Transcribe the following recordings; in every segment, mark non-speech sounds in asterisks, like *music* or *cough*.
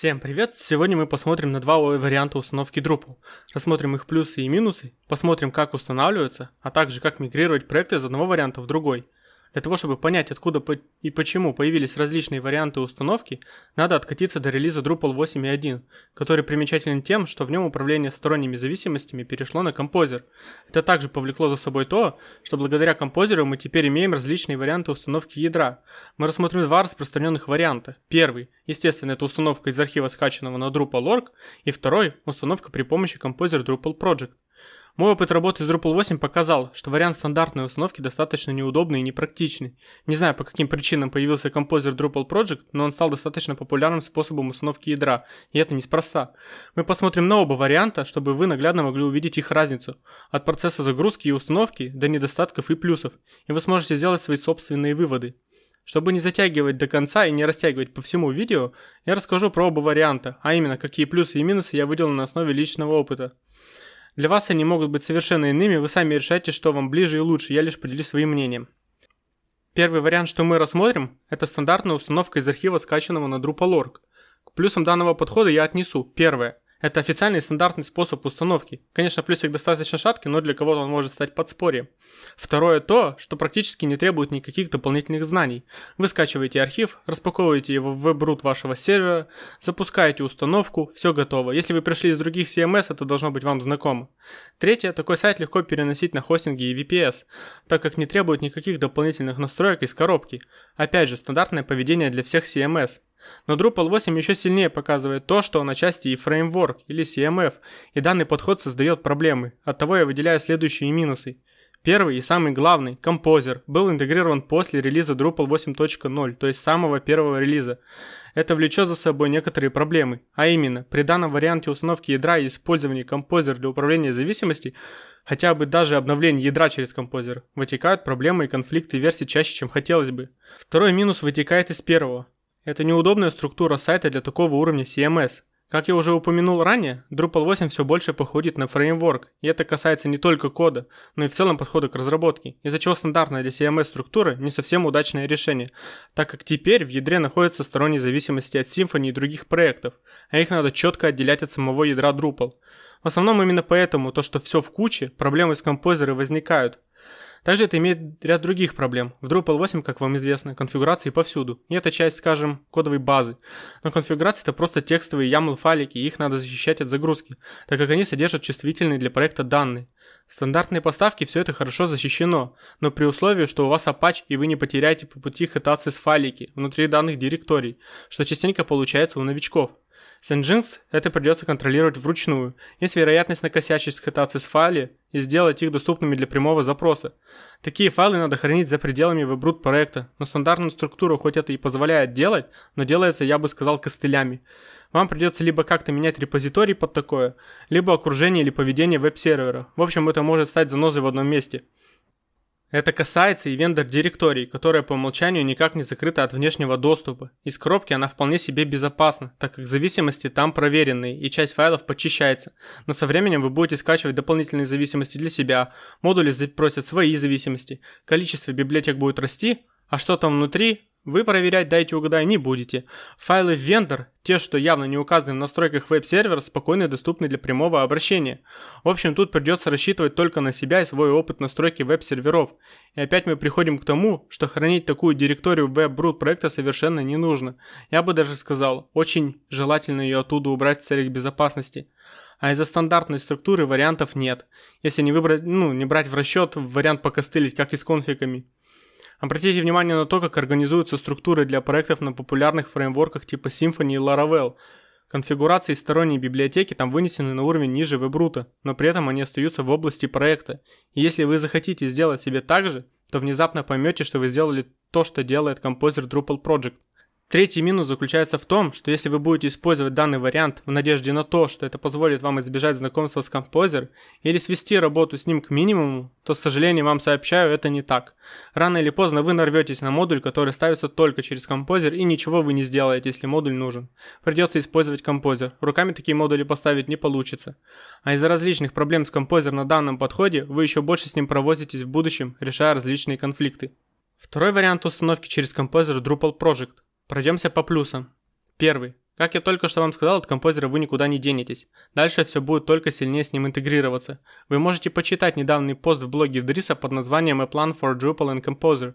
Всем привет! Сегодня мы посмотрим на два варианта установки Drupal. Рассмотрим их плюсы и минусы, посмотрим как устанавливаются, а также как мигрировать проекты из одного варианта в другой. Для того, чтобы понять, откуда и почему появились различные варианты установки, надо откатиться до релиза Drupal 8.1, который примечателен тем, что в нем управление сторонними зависимостями перешло на композер. Это также повлекло за собой то, что благодаря композеру мы теперь имеем различные варианты установки ядра. Мы рассмотрим два распространенных варианта. Первый, естественно, это установка из архива скачанного на Drupal.org, и второй, установка при помощи композер Drupal Project. Мой опыт работы с Drupal 8 показал, что вариант стандартной установки достаточно неудобный и непрактичный. Не знаю, по каким причинам появился композер Drupal Project, но он стал достаточно популярным способом установки ядра, и это неспроста. Мы посмотрим на оба варианта, чтобы вы наглядно могли увидеть их разницу. От процесса загрузки и установки до недостатков и плюсов, и вы сможете сделать свои собственные выводы. Чтобы не затягивать до конца и не растягивать по всему видео, я расскажу про оба варианта, а именно какие плюсы и минусы я выделил на основе личного опыта. Для вас они могут быть совершенно иными, вы сами решайте, что вам ближе и лучше, я лишь поделюсь своим мнением. Первый вариант, что мы рассмотрим, это стандартная установка из архива, скачанного на Drupal.org. К плюсам данного подхода я отнесу. Первое. Это официальный стандартный способ установки. Конечно, плюсик достаточно шаткий, но для кого-то он может стать подспорьем. Второе то, что практически не требует никаких дополнительных знаний. Вы скачиваете архив, распаковываете его в веб-рут вашего сервера, запускаете установку, все готово. Если вы пришли из других CMS, это должно быть вам знакомо. Третье, такой сайт легко переносить на хостинги и VPS, так как не требует никаких дополнительных настроек из коробки. Опять же, стандартное поведение для всех CMS. Но Drupal 8 еще сильнее показывает то, что он отчасти и фреймворк или CMF, и данный подход создает проблемы. Оттого я выделяю следующие минусы. Первый и самый главный, Composer, был интегрирован после релиза Drupal 8.0, то есть самого первого релиза. Это влечет за собой некоторые проблемы, а именно, при данном варианте установки ядра и использования Composer для управления зависимостей, хотя бы даже обновление ядра через Composer, вытекают проблемы и конфликты версий чаще, чем хотелось бы. Второй минус вытекает из первого. Это неудобная структура сайта для такого уровня CMS. Как я уже упомянул ранее, Drupal 8 все больше походит на фреймворк, и это касается не только кода, но и в целом подхода к разработке, из-за чего стандартная для CMS структура не совсем удачное решение, так как теперь в ядре находятся сторонние зависимости от Symfony и других проектов, а их надо четко отделять от самого ядра Drupal. В основном именно поэтому то, что все в куче, проблемы с композерой возникают, также это имеет ряд других проблем. В Drupal 8, как вам известно, конфигурации повсюду. И это часть, скажем, кодовой базы. Но конфигурации это просто текстовые YAML файлики, и их надо защищать от загрузки, так как они содержат чувствительные для проекта данные. В стандартной поставке все это хорошо защищено, но при условии, что у вас Apache и вы не потеряете по пути хитации с файлики внутри данных директорий, что частенько получается у новичков. С Nginx это придется контролировать вручную. Есть вероятность накосячить с файле и сделать их доступными для прямого запроса. Такие файлы надо хранить за пределами вебрут проекта, но стандартную структуру хоть это и позволяет делать, но делается, я бы сказал, костылями. Вам придется либо как-то менять репозиторий под такое, либо окружение или поведение веб-сервера. В общем, это может стать занозой в одном месте. Это касается и вендор-директорий, которая по умолчанию никак не закрыта от внешнего доступа. Из коробки она вполне себе безопасна, так как зависимости там проверенные и часть файлов почищается. Но со временем вы будете скачивать дополнительные зависимости для себя, модули запросят свои зависимости, количество библиотек будет расти, а что там внутри, вы проверять дайте угадай не будете. Файлы в вендор, те, что явно не указаны в настройках веб-сервера, спокойно доступны для прямого обращения. В общем, тут придется рассчитывать только на себя и свой опыт настройки веб-серверов. И опять мы приходим к тому, что хранить такую директорию веб-брут проекта совершенно не нужно. Я бы даже сказал, очень желательно ее оттуда убрать в целях безопасности. А из-за стандартной структуры вариантов нет, если не выбрать, ну, не брать в расчет вариант покостылить, как и с конфигами. Обратите внимание на то, как организуются структуры для проектов на популярных фреймворках типа Symfony и Laravel. Конфигурации сторонней библиотеки там вынесены на уровень ниже вебрута, но при этом они остаются в области проекта. И если вы захотите сделать себе так же, то внезапно поймете, что вы сделали то, что делает композер Drupal Project. Третий минус заключается в том, что если вы будете использовать данный вариант в надежде на то, что это позволит вам избежать знакомства с Composer или свести работу с ним к минимуму, то, с сожалением, вам сообщаю, это не так. Рано или поздно вы нарветесь на модуль, который ставится только через Composer и ничего вы не сделаете, если модуль нужен. Придется использовать Composer. Руками такие модули поставить не получится. А из-за различных проблем с Composer на данном подходе, вы еще больше с ним провозитесь в будущем, решая различные конфликты. Второй вариант установки через Composer Drupal Project – Пройдемся по плюсам. Первый. Как я только что вам сказал, от композера вы никуда не денетесь. Дальше все будет только сильнее с ним интегрироваться. Вы можете почитать недавний пост в блоге Дриса под названием A Plan for Drupal and Composer.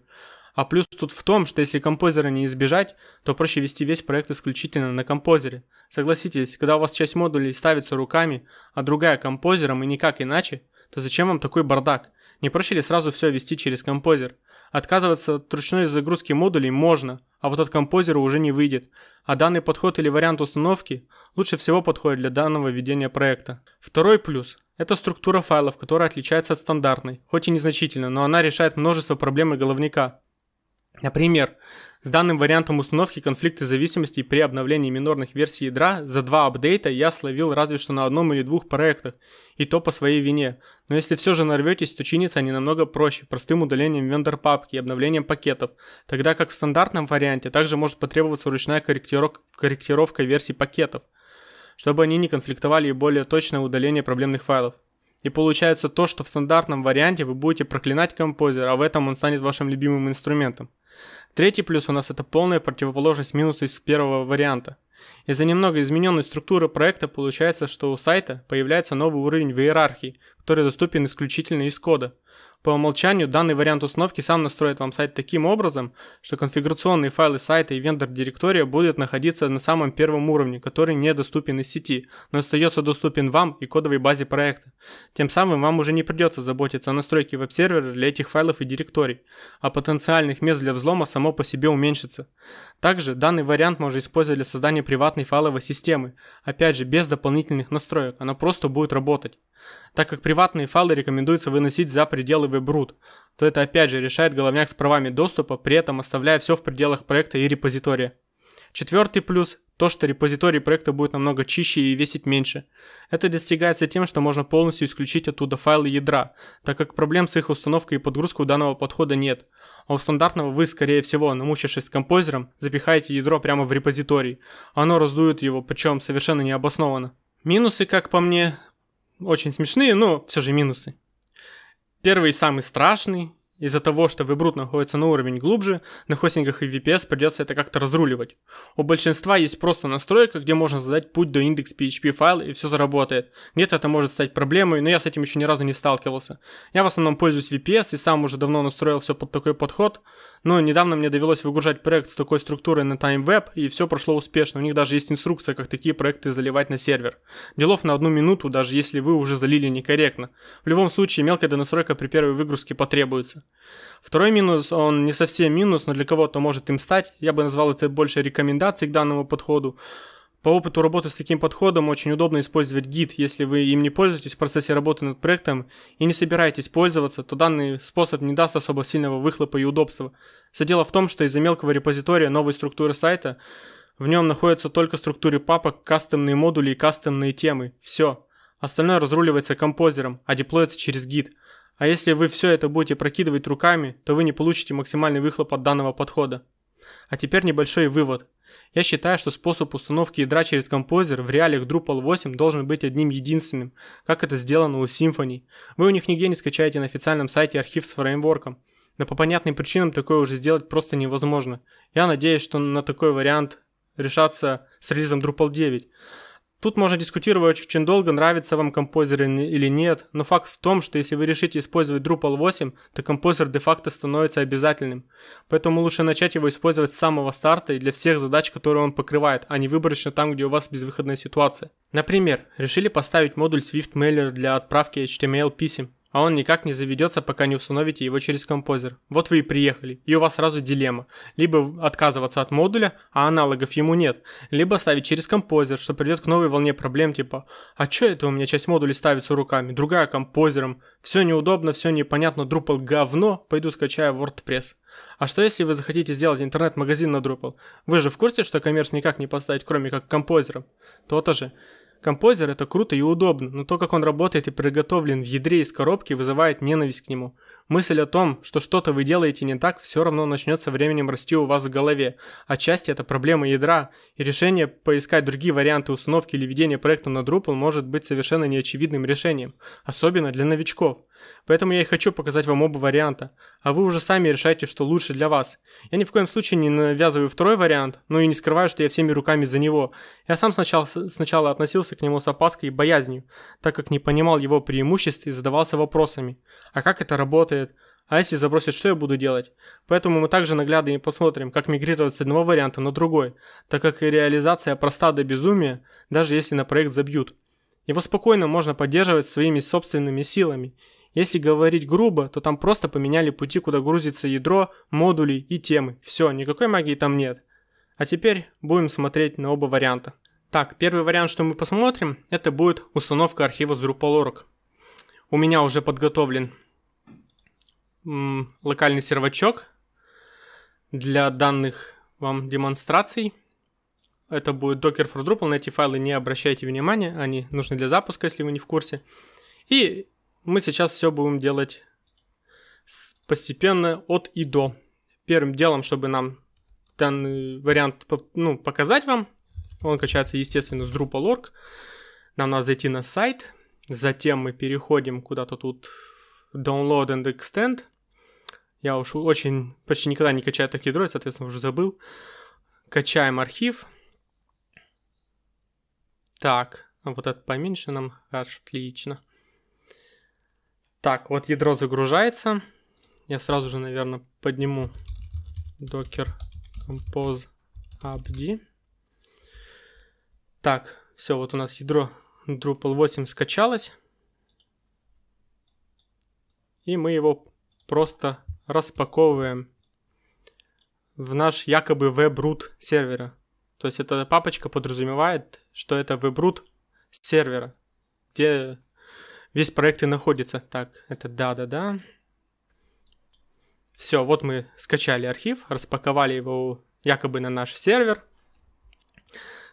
А плюс тут в том, что если композера не избежать, то проще вести весь проект исключительно на композере. Согласитесь, когда у вас часть модулей ставится руками, а другая композером и никак иначе, то зачем вам такой бардак? Не проще ли сразу все вести через композер? Отказываться от ручной загрузки модулей можно, а вот от композера уже не выйдет, а данный подход или вариант установки лучше всего подходит для данного ведения проекта. Второй плюс – это структура файлов, которая отличается от стандартной, хоть и незначительно, но она решает множество проблем и головника. Например, с данным вариантом установки конфликты зависимостей при обновлении минорных версий ядра за два апдейта я словил разве что на одном или двух проектах, и то по своей вине. Но если все же нарветесь, то чинятся они намного проще, простым удалением вендор папки и обновлением пакетов, тогда как в стандартном варианте также может потребоваться ручная корректировка, корректировка версий пакетов, чтобы они не конфликтовали и более точное удаление проблемных файлов. И получается то, что в стандартном варианте вы будете проклинать композер, а в этом он станет вашим любимым инструментом. Третий плюс у нас это полная противоположность минуса из первого варианта. Из-за немного измененной структуры проекта получается, что у сайта появляется новый уровень в иерархии, который доступен исключительно из кода – по умолчанию данный вариант установки сам настроит вам сайт таким образом, что конфигурационные файлы сайта и вендор директория будут находиться на самом первом уровне, который недоступен из сети, но остается доступен вам и кодовой базе проекта. Тем самым вам уже не придется заботиться о настройке веб-сервера для этих файлов и директорий, а потенциальных мест для взлома само по себе уменьшится. Также данный вариант можно использовать для создания приватной файловой системы, опять же без дополнительных настроек, она просто будет работать. Так как приватные файлы рекомендуется выносить за пределы WebRoot, то это опять же решает головняк с правами доступа, при этом оставляя все в пределах проекта и репозитория. Четвертый плюс – то, что репозиторий проекта будет намного чище и весить меньше. Это достигается тем, что можно полностью исключить оттуда файлы ядра, так как проблем с их установкой и подгрузкой у данного подхода нет. А у стандартного вы, скорее всего, намучившись с композером, запихаете ядро прямо в репозиторий. Оно раздует его, причем совершенно необоснованно. Минусы, как по мне, очень смешные, но все же минусы. Первый самый страшный. Из-за того, что вебрут находится на уровень глубже, на хостингах и VPS придется это как-то разруливать. У большинства есть просто настройка, где можно задать путь до индекс PHP файла и все заработает. Где-то это может стать проблемой, но я с этим еще ни разу не сталкивался. Я в основном пользуюсь VPS и сам уже давно настроил все под такой подход, но недавно мне довелось выгружать проект с такой структурой на TimeWeb, и все прошло успешно. У них даже есть инструкция, как такие проекты заливать на сервер. Делов на одну минуту, даже если вы уже залили некорректно. В любом случае, мелкая донастройка при первой выгрузке потребуется. Второй минус, он не совсем минус, но для кого-то может им стать. Я бы назвал это больше рекомендацией к данному подходу. По опыту работы с таким подходом очень удобно использовать гид, если вы им не пользуетесь в процессе работы над проектом и не собираетесь пользоваться, то данный способ не даст особо сильного выхлопа и удобства. Все дело в том, что из-за мелкого репозитория новой структуры сайта в нем находятся только структуры папок, кастомные модули и кастомные темы. Все. Остальное разруливается композером, а деплоится через гид. А если вы все это будете прокидывать руками, то вы не получите максимальный выхлоп от данного подхода. А теперь небольшой вывод. Я считаю, что способ установки ядра через композер в реалиях Drupal 8 должен быть одним единственным, как это сделано у Symfony. Вы у них нигде не скачаете на официальном сайте архив с фреймворком. Но по понятным причинам такое уже сделать просто невозможно. Я надеюсь, что на такой вариант решаться с релизом Drupal 9. Тут можно дискутировать очень долго, нравится вам композер или нет, но факт в том, что если вы решите использовать Drupal 8, то композер де-факто становится обязательным. Поэтому лучше начать его использовать с самого старта и для всех задач, которые он покрывает, а не выборочно там, где у вас безвыходная ситуация. Например, решили поставить модуль Swift Mailer для отправки HTML писем а он никак не заведется, пока не установите его через композер. Вот вы и приехали, и у вас сразу дилемма. Либо отказываться от модуля, а аналогов ему нет, либо ставить через композер, что придет к новой волне проблем типа «А чё это у меня часть модулей ставится руками, другая композером? Все неудобно, все непонятно, Drupal говно, пойду скачаю WordPress». А что если вы захотите сделать интернет-магазин на Drupal? Вы же в курсе, что коммерс никак не поставить, кроме как композером? То-то же. Композер это круто и удобно, но то, как он работает и приготовлен в ядре из коробки, вызывает ненависть к нему. Мысль о том, что что-то вы делаете не так, все равно начнет со временем расти у вас в голове. Отчасти это проблема ядра, и решение поискать другие варианты установки или ведения проекта на Drupal может быть совершенно неочевидным решением, особенно для новичков. Поэтому я и хочу показать вам оба варианта, а вы уже сами решайте, что лучше для вас. Я ни в коем случае не навязываю второй вариант, но и не скрываю, что я всеми руками за него. Я сам сначала, сначала относился к нему с опаской и боязнью, так как не понимал его преимуществ и задавался вопросами. А как это работает? А если забросить, что я буду делать? Поэтому мы также наглядно и посмотрим, как мигрировать с одного варианта на другой, так как и реализация проста до безумия, даже если на проект забьют. Его спокойно можно поддерживать своими собственными силами. Если говорить грубо, то там просто поменяли пути, куда грузится ядро, модули и темы. Все, никакой магии там нет. А теперь будем смотреть на оба варианта. Так, первый вариант, что мы посмотрим, это будет установка архива с Drupal.org. У меня уже подготовлен локальный сервачок для данных вам демонстраций. Это будет Docker for Drupal, на эти файлы не обращайте внимания, они нужны для запуска, если вы не в курсе. И мы сейчас все будем делать постепенно от и до. Первым делом, чтобы нам данный вариант ну, показать вам, он качается, естественно, с Drupal.org. Нам надо зайти на сайт, затем мы переходим куда-то тут Download and Extend. Я уж очень почти никогда не качаю такие ядро, соответственно, уже забыл. Качаем архив. Так, вот это поменьше нам. Отлично. Так, вот ядро загружается. Я сразу же, наверное, подниму docker compose abd. Так, все, вот у нас ядро Drupal 8 скачалось. И мы его просто распаковываем в наш якобы webroot сервера. То есть эта папочка подразумевает, что это webroot сервера, где весь проект и находится. Так, это да-да-да. Все, вот мы скачали архив, распаковали его якобы на наш сервер.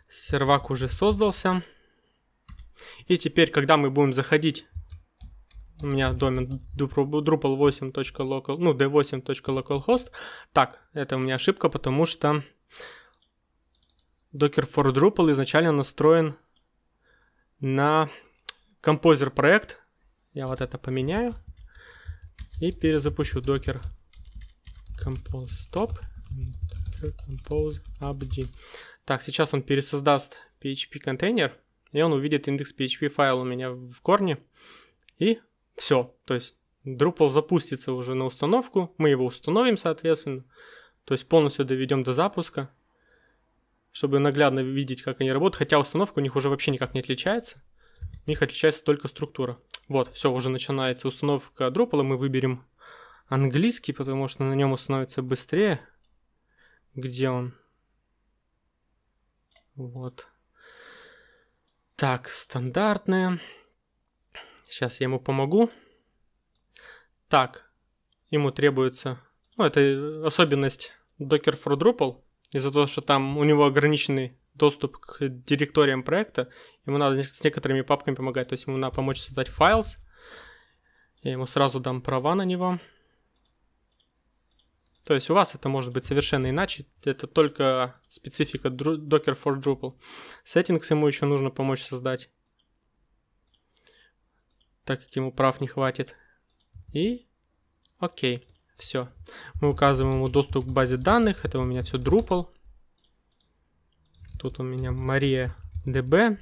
Сервак уже создался. И теперь, когда мы будем заходить у меня домен drupal8.local, ну, d8.localhost. Так, это у меня ошибка, потому что Docker for Drupal изначально настроен на композер проект. Я вот это поменяю и перезапущу Docker compose stop. Compose abd. Так, сейчас он пересоздаст PHP контейнер, и он увидит индекс PHP файл у меня в корне, и все, то есть Drupal запустится уже на установку, мы его установим, соответственно, то есть полностью доведем до запуска, чтобы наглядно видеть, как они работают, хотя установка у них уже вообще никак не отличается, у них отличается только структура. Вот, все, уже начинается установка Drupal, мы выберем английский, потому что на нем установится быстрее. Где он? Вот. Так, стандартная. Сейчас я ему помогу. Так, ему требуется... Ну, это особенность Docker for Drupal. Из-за того, что там у него ограниченный доступ к директориям проекта, ему надо с некоторыми папками помогать. То есть ему надо помочь создать files. Я ему сразу дам права на него. То есть у вас это может быть совершенно иначе. Это только специфика Docker for Drupal. Settings ему еще нужно помочь создать так как ему прав не хватит. И окей, все. Мы указываем ему доступ к базе данных. Это у меня все Drupal. Тут у меня Мария DB.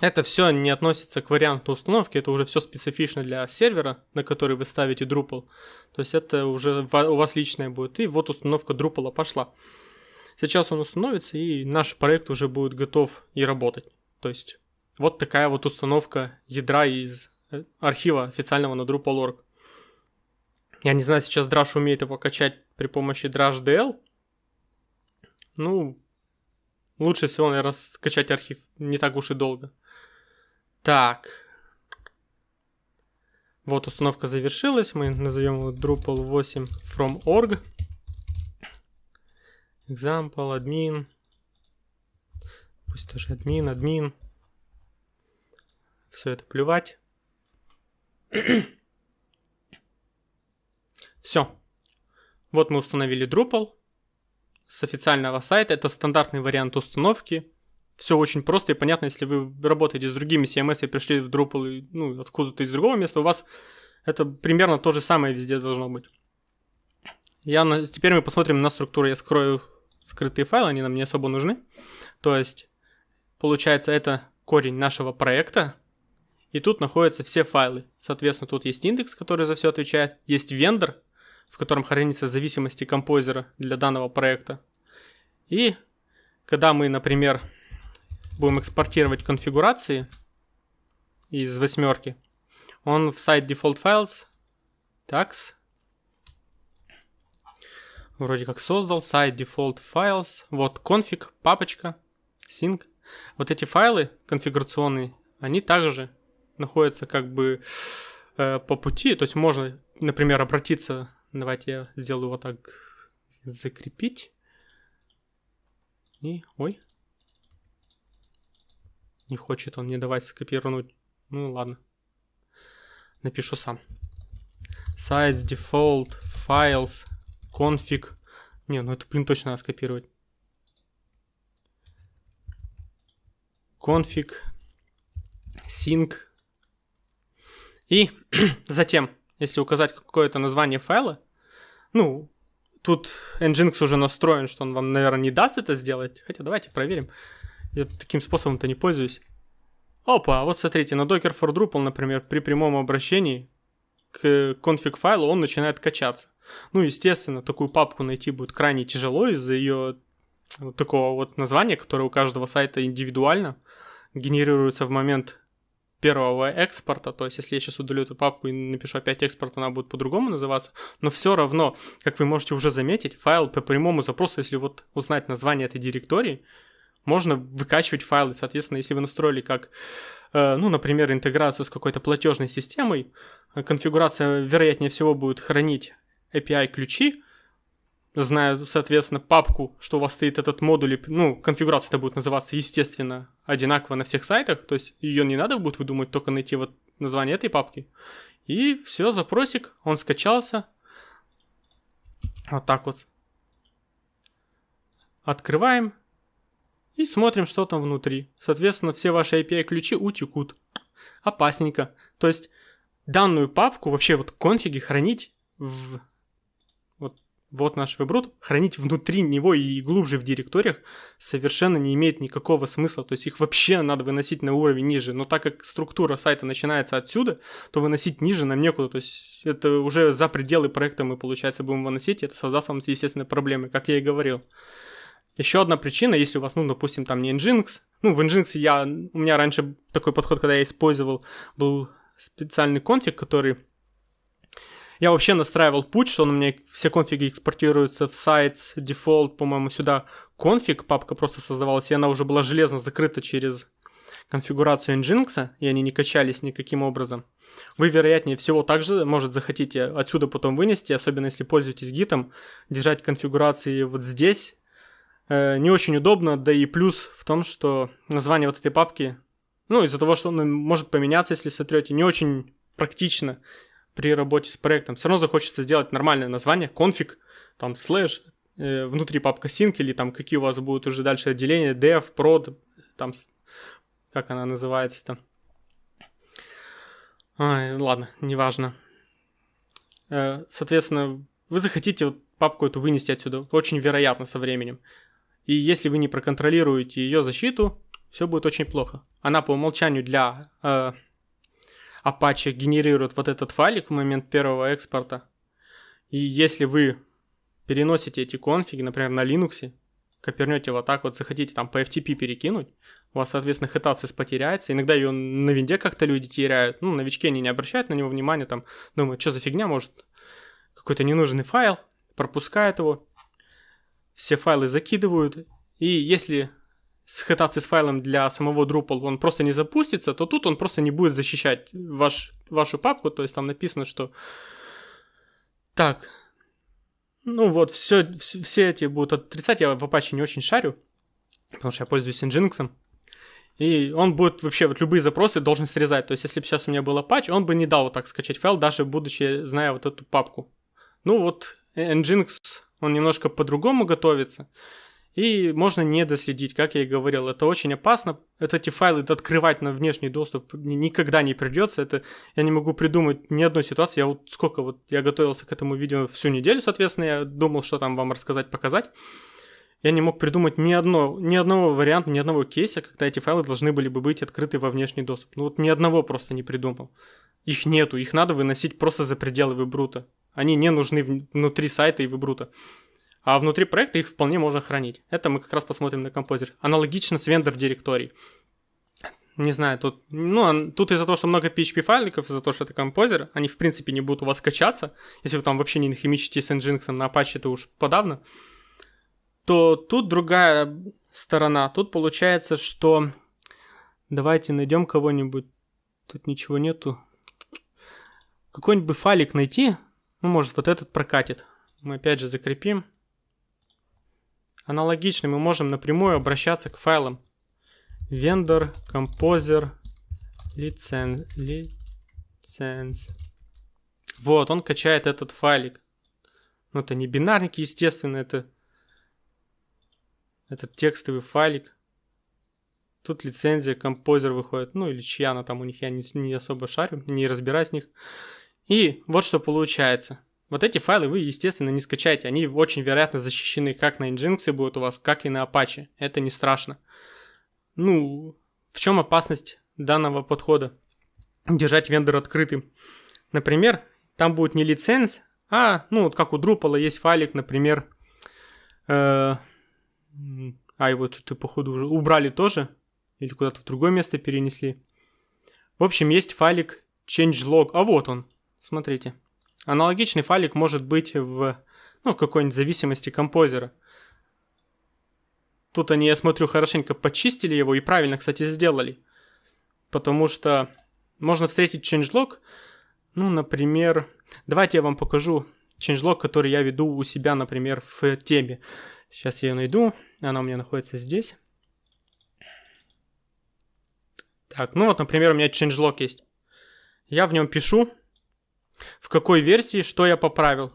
Это все не относится к варианту установки, это уже все специфично для сервера, на который вы ставите Drupal. То есть это уже у вас личное будет. И вот установка Drupal пошла. Сейчас он установится, и наш проект уже будет готов и работать. То есть вот такая вот установка ядра из архива официального на Drupal.org. Я не знаю, сейчас Drush умеет его качать при помощи DrushDL. Ну, лучше всего, наверное, скачать архив не так уж и долго. Так. Вот установка завершилась. Мы назовем его Drupal 8 from org. Example, admin. Пусть тоже админ, админ. Все это плевать. *clears throat* Все. Вот мы установили Drupal с официального сайта. Это стандартный вариант установки. Все очень просто и понятно, если вы работаете с другими CMS и пришли в Drupal ну, откуда-то из другого места, у вас Это примерно то же самое везде должно быть. Я на... Теперь мы посмотрим на структуру. Я скрою скрытые файлы, они нам не особо нужны. То есть, получается, это корень нашего проекта. И тут находятся все файлы. Соответственно, тут есть индекс, который за все отвечает. Есть вендор, в котором хранятся зависимости композера для данного проекта. И когда мы, например, будем экспортировать конфигурации из восьмерки, он в site default files, tags, вроде как создал, site default files, вот config, папочка, sync. Вот эти файлы конфигурационные, они также находятся как бы э, по пути, то есть можно, например, обратиться, давайте я сделаю вот так, закрепить, и, ой, не хочет он мне давать скопировать, ну ладно, напишу сам. Sites, default, files, config. Не, ну это, блин, точно надо скопировать. Config, sync. И *clears throat* затем, если указать какое-то название файла, ну, тут Nginx уже настроен, что он вам, наверное, не даст это сделать. Хотя давайте проверим. Я таким способом-то не пользуюсь. Опа, вот смотрите, на Docker for Drupal, например, при прямом обращении к конфиг файлу он начинает качаться. Ну, естественно, такую папку найти будет крайне тяжело из-за ее вот такого вот названия, которое у каждого сайта индивидуально генерируется в момент первого экспорта, то есть если я сейчас удалю эту папку и напишу опять экспорт, она будет по-другому называться, но все равно, как вы можете уже заметить, файл по прямому запросу, если вот узнать название этой директории, можно выкачивать файлы, соответственно, если вы настроили как, э, ну, например, интеграцию с какой-то платежной системой, конфигурация, вероятнее всего, будет хранить API-ключи, знаю, соответственно, папку, что у вас стоит этот модуль, ну, конфигурация это будет называться, естественно, одинаково на всех сайтах, то есть ее не надо будет выдумать, только найти вот название этой папки. И все, запросик, он скачался. Вот так вот. Открываем и смотрим, что там внутри. Соответственно, все ваши API-ключи утекут. Опасненько. То есть данную папку, вообще вот конфиги хранить в вот наш веб хранить внутри него и глубже в директориях совершенно не имеет никакого смысла. То есть их вообще надо выносить на уровень ниже. Но так как структура сайта начинается отсюда, то выносить ниже нам некуда. То есть это уже за пределы проекта мы, получается, будем выносить, и это создаст вам, естественно, проблемы, как я и говорил. Еще одна причина, если у вас, ну, допустим, там не Nginx, ну, в Nginx я, у меня раньше такой подход, когда я использовал, был специальный конфиг, который я вообще настраивал путь, что он у меня все конфиги экспортируются в сайт, дефолт, по-моему, сюда конфиг, папка просто создавалась, и она уже была железно закрыта через конфигурацию Nginx, и они не качались никаким образом. Вы, вероятнее всего, также, может, захотите отсюда потом вынести, особенно если пользуетесь гитом, держать конфигурации вот здесь. Э, не очень удобно, да и плюс в том, что название вот этой папки, ну, из-за того, что он может поменяться, если сотрете, не очень практично при работе с проектом. Все равно захочется сделать нормальное название, конфиг, там слэш, э, внутри папка sync или там какие у вас будут уже дальше отделения, dev, prod, там, как она называется там. Ай, ладно, неважно. Э, соответственно, вы захотите вот папку эту вынести отсюда, очень вероятно со временем. И если вы не проконтролируете ее защиту, все будет очень плохо. Она по умолчанию для э, Apache генерирует вот этот файлик в момент первого экспорта. И если вы переносите эти конфиги, например, на Linux, копернете вот так вот, захотите там по FTP перекинуть, у вас, соответственно, хитацис потеряется. Иногда ее на винде как-то люди теряют. Ну, новички они не обращают на него внимания, там, думают, что за фигня, может, какой-то ненужный файл, пропускают его, все файлы закидывают. И если схвататься с файлом для самого Drupal, он просто не запустится, то тут он просто не будет защищать ваш, вашу папку, то есть там написано, что так, ну вот, все, все эти будут отрицать, я в Apache не очень шарю, потому что я пользуюсь Nginx, и он будет вообще вот любые запросы должен срезать. То есть, если бы сейчас у меня был Apache, он бы не дал вот так скачать файл, даже будучи, зная вот эту папку. Ну вот, Nginx, он немножко по-другому готовится. И можно не доследить, как я и говорил. Это очень опасно. Это эти файлы открывать на внешний доступ никогда не придется. Это я не могу придумать ни одной ситуации. Я вот сколько вот я готовился к этому видео всю неделю, соответственно, я думал, что там вам рассказать, показать. Я не мог придумать ни, одно, ни одного варианта, ни одного кейса, когда эти файлы должны были бы быть открыты во внешний доступ. Ну вот ни одного просто не придумал. Их нету, их надо выносить просто за пределы вебрута. Они не нужны внутри сайта и вебрута. А внутри проекта их вполне можно хранить. Это мы как раз посмотрим на композер. Аналогично с вендор директорий. Не знаю, тут, ну, тут из-за того, что много PHP файликов, из-за того, что это композер, они в принципе не будут у вас качаться. Если вы там вообще не нахимичите с Nginx на Apache, то уж подавно. То тут другая сторона. Тут получается, что давайте найдем кого-нибудь. Тут ничего нету. Какой-нибудь файлик найти. Ну, может, вот этот прокатит. Мы опять же закрепим. Аналогично мы можем напрямую обращаться к файлам. Vendor, Composer, License. Вот, он качает этот файлик. Ну, это не бинарник, естественно, это этот текстовый файлик. Тут лицензия, композер выходит. Ну, или чья она там у них, я не, не особо шарю, не разбираюсь в них. И вот что получается. Вот эти файлы вы, естественно, не скачаете. Они очень вероятно защищены как на Nginx будут у вас, как и на Apache. Это не страшно. Ну, в чем опасность данного подхода? Держать вендор открытым. Например, там будет не лиценз, а, ну, вот как у Drupal есть файлик, например, э, а его тут, походу, уже убрали тоже, или куда-то в другое место перенесли. В общем, есть файлик changelog, а вот он, смотрите. Аналогичный файлик может быть в, ну, какой-нибудь зависимости композера. Тут они, я смотрю, хорошенько почистили его и правильно, кстати, сделали. Потому что можно встретить changelog, ну, например, давайте я вам покажу changelog, который я веду у себя, например, в теме. Сейчас я ее найду, она у меня находится здесь. Так, ну вот, например, у меня changelog есть. Я в нем пишу, в какой версии что я поправил.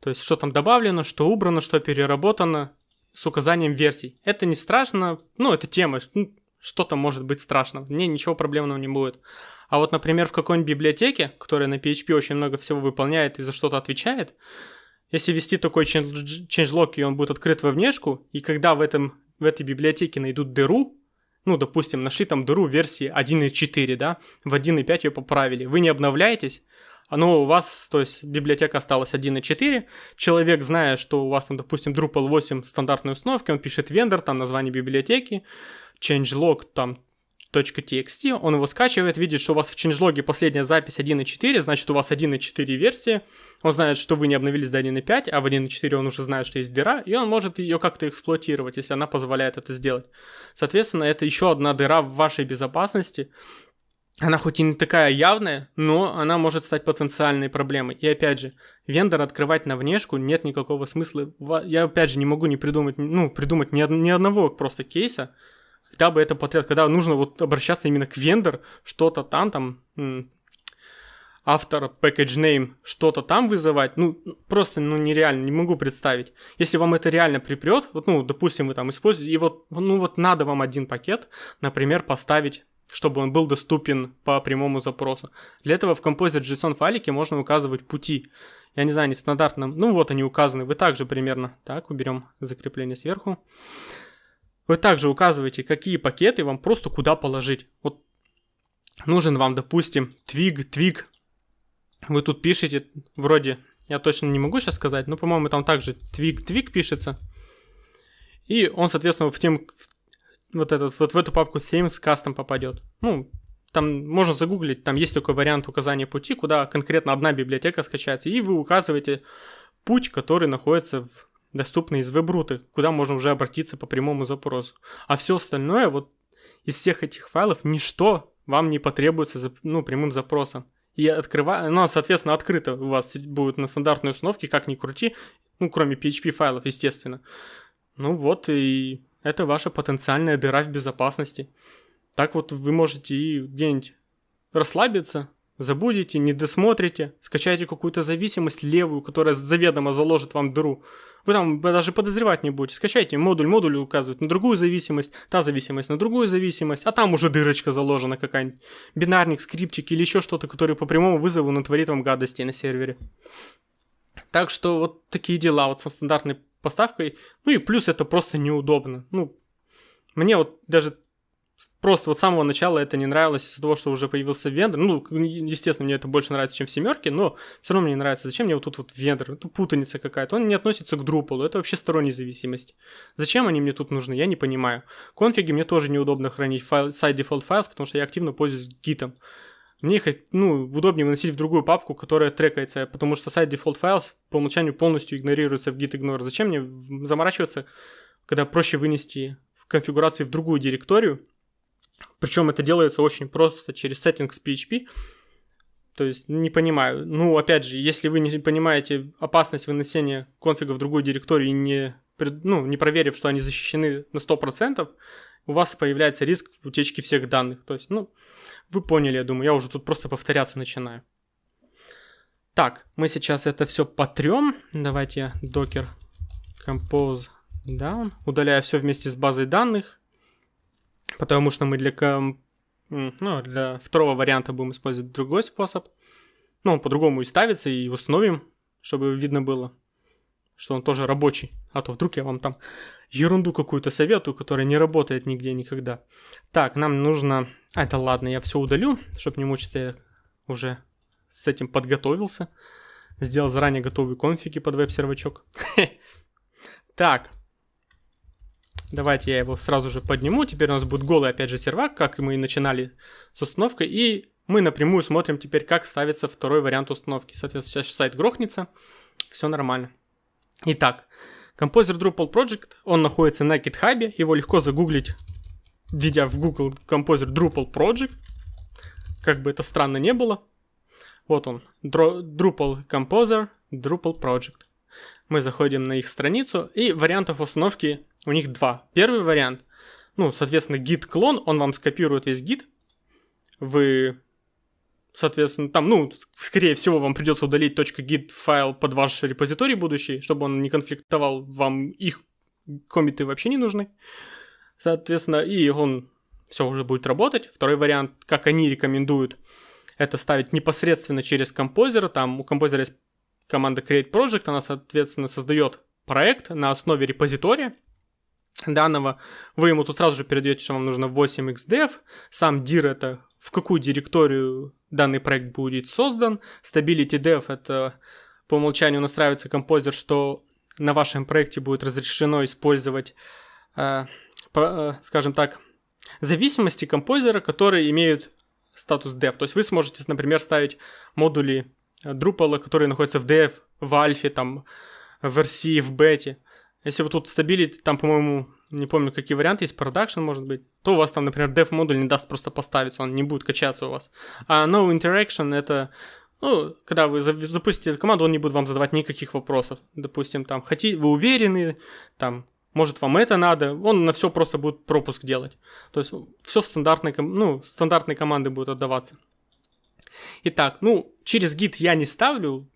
То есть, что там добавлено, что убрано, что переработано с указанием версий. Это не страшно, ну, это тема, ну, что-то может быть страшно, мне ничего проблемного не будет. А вот, например, в какой-нибудь библиотеке, которая на PHP очень много всего выполняет и за что-то отвечает, если ввести такой changelog, и он будет открыт во внешку, и когда в, этом, в этой библиотеке найдут дыру, ну, допустим, нашли там дыру версии 1.4, да, в 1.5 ее поправили, вы не обновляетесь, оно у вас, то есть библиотека осталась 1.4, человек, зная, что у вас там, допустим, Drupal 8 стандартной установки, он пишет вендор, там название библиотеки, changelog там .txt, он его скачивает, видит, что у вас в changelog последняя запись 1.4, значит у вас 1.4 версия, он знает, что вы не обновились до 1.5, а в 1.4 он уже знает, что есть дыра, и он может ее как-то эксплуатировать, если она позволяет это сделать. Соответственно, это еще одна дыра в вашей безопасности, она хоть и не такая явная, но она может стать потенциальной проблемой. И опять же, вендор открывать на внешку нет никакого смысла. Я опять же не могу не придумать, ну, придумать ни, ни одного просто кейса, когда бы это потребовалось, когда нужно вот обращаться именно к вендор, что-то там, там, автор, package name, что-то там вызывать, ну, просто, ну, нереально, не могу представить. Если вам это реально припрет, вот, ну, допустим, вы там используете, и вот, ну, вот надо вам один пакет, например, поставить чтобы он был доступен по прямому запросу. Для этого в Composer.json файлике можно указывать пути. Я не знаю, не в ну вот они указаны, вы также примерно, так, уберем закрепление сверху. Вы также указываете, какие пакеты вам просто куда положить. Вот нужен вам, допустим, твиг, твиг. Вы тут пишете, вроде, я точно не могу сейчас сказать, но, по-моему, там также твиг, твиг пишется. И он, соответственно, в, тем, вот этот, вот в эту папку themes custom попадет. Ну, там можно загуглить, там есть такой вариант указания пути, куда конкретно одна библиотека скачается, и вы указываете путь, который находится в доступный из веб-руты, куда можно уже обратиться по прямому запросу. А все остальное, вот из всех этих файлов, ничто вам не потребуется за, ну, прямым запросом. И открывая, ну, соответственно, открыто у вас будет на стандартной установке, как ни крути, ну, кроме PHP файлов, естественно. Ну вот и это ваша потенциальная дыра в безопасности. Так вот вы можете и где-нибудь расслабиться, забудете, не досмотрите, скачаете какую-то зависимость левую, которая заведомо заложит вам дыру. Вы там даже подозревать не будете. Скачайте модуль, модуль указывает на другую зависимость, та зависимость на другую зависимость, а там уже дырочка заложена какая-нибудь. Бинарник, скриптик или еще что-то, который по прямому вызову натворит вам гадости на сервере. Так что вот такие дела вот со стандартной поставкой. Ну и плюс это просто неудобно. Ну, мне вот даже просто вот с самого начала это не нравилось из-за того, что уже появился вендор. Ну, естественно, мне это больше нравится, чем в семерке, но все равно мне не нравится. Зачем мне вот тут вот вендор? Это путаница какая-то. Он не относится к Drupal, это вообще сторонняя зависимость. Зачем они мне тут нужны? Я не понимаю. Конфиги мне тоже неудобно хранить файл, side default files, потому что я активно пользуюсь гитом. Мне их ну, удобнее выносить в другую папку, которая трекается, потому что side default files по умолчанию полностью игнорируется в git ignore. Зачем мне заморачиваться, когда проще вынести конфигурации в другую директорию, причем это делается очень просто через settings PHP. То есть не понимаю. Ну, опять же, если вы не понимаете опасность вынесения конфига в другую директорию и не, ну, не проверив, что они защищены на 100%, у вас появляется риск утечки всех данных. То есть, ну, вы поняли, я думаю, я уже тут просто повторяться начинаю. Так, мы сейчас это все потрем. Давайте я docker compose down. Удаляю все вместе с базой данных потому что мы для, ком... ну, для второго варианта будем использовать другой способ. Ну, он по-другому и ставится, и установим, чтобы видно было, что он тоже рабочий. А то вдруг я вам там ерунду какую-то советую, которая не работает нигде никогда. Так, нам нужно... А, это ладно, я все удалю, чтобы не мучиться, я уже с этим подготовился. Сделал заранее готовые конфиги под веб-сервачок. *laughs* Так, Давайте я его сразу же подниму. Теперь у нас будет голый, опять же, сервак, как мы и начинали с установкой. И мы напрямую смотрим теперь, как ставится второй вариант установки. Соответственно, сейчас сайт грохнется. Все нормально. Итак, Composer Drupal Project, он находится на GitHub. Его легко загуглить, введя в Google Composer Drupal Project. Как бы это странно не было. Вот он, Drupal Composer, Drupal Project. Мы заходим на их страницу, и вариантов установки у них два. Первый вариант, ну, соответственно, гид-клон, он вам скопирует весь гид. Вы, соответственно, там, ну, скорее всего, вам придется удалить .git файл под ваш репозиторий будущий, чтобы он не конфликтовал, вам их комиты вообще не нужны. Соответственно, и он все уже будет работать. Второй вариант, как они рекомендуют, это ставить непосредственно через композер. Там у композера есть команда create project, она, соответственно, создает проект на основе репозитория, данного, вы ему тут сразу же передаете, что вам нужно 8xdev, сам dir это в какую директорию данный проект будет создан, stability dev это по умолчанию настраивается композер, что на вашем проекте будет разрешено использовать, э, по, э, скажем так, зависимости композера, которые имеют статус dev. То есть вы сможете, например, ставить модули Drupal, которые находятся в dev, в альфе, там, в версии, в бете. Если вы тут стабилите, там, по-моему, не помню, какие варианты есть, продакшн, может быть, то у вас там, например, dev модуль не даст просто поставиться, он не будет качаться у вас. А no interaction это ну, когда вы запустите эту команду, он не будет вам задавать никаких вопросов. Допустим, там, хотите, вы уверены, там, может, вам это надо, он на все просто будет пропуск делать. То есть все стандартные, ну, стандартные команды будут отдаваться. Итак, ну, через гид я не ставлю,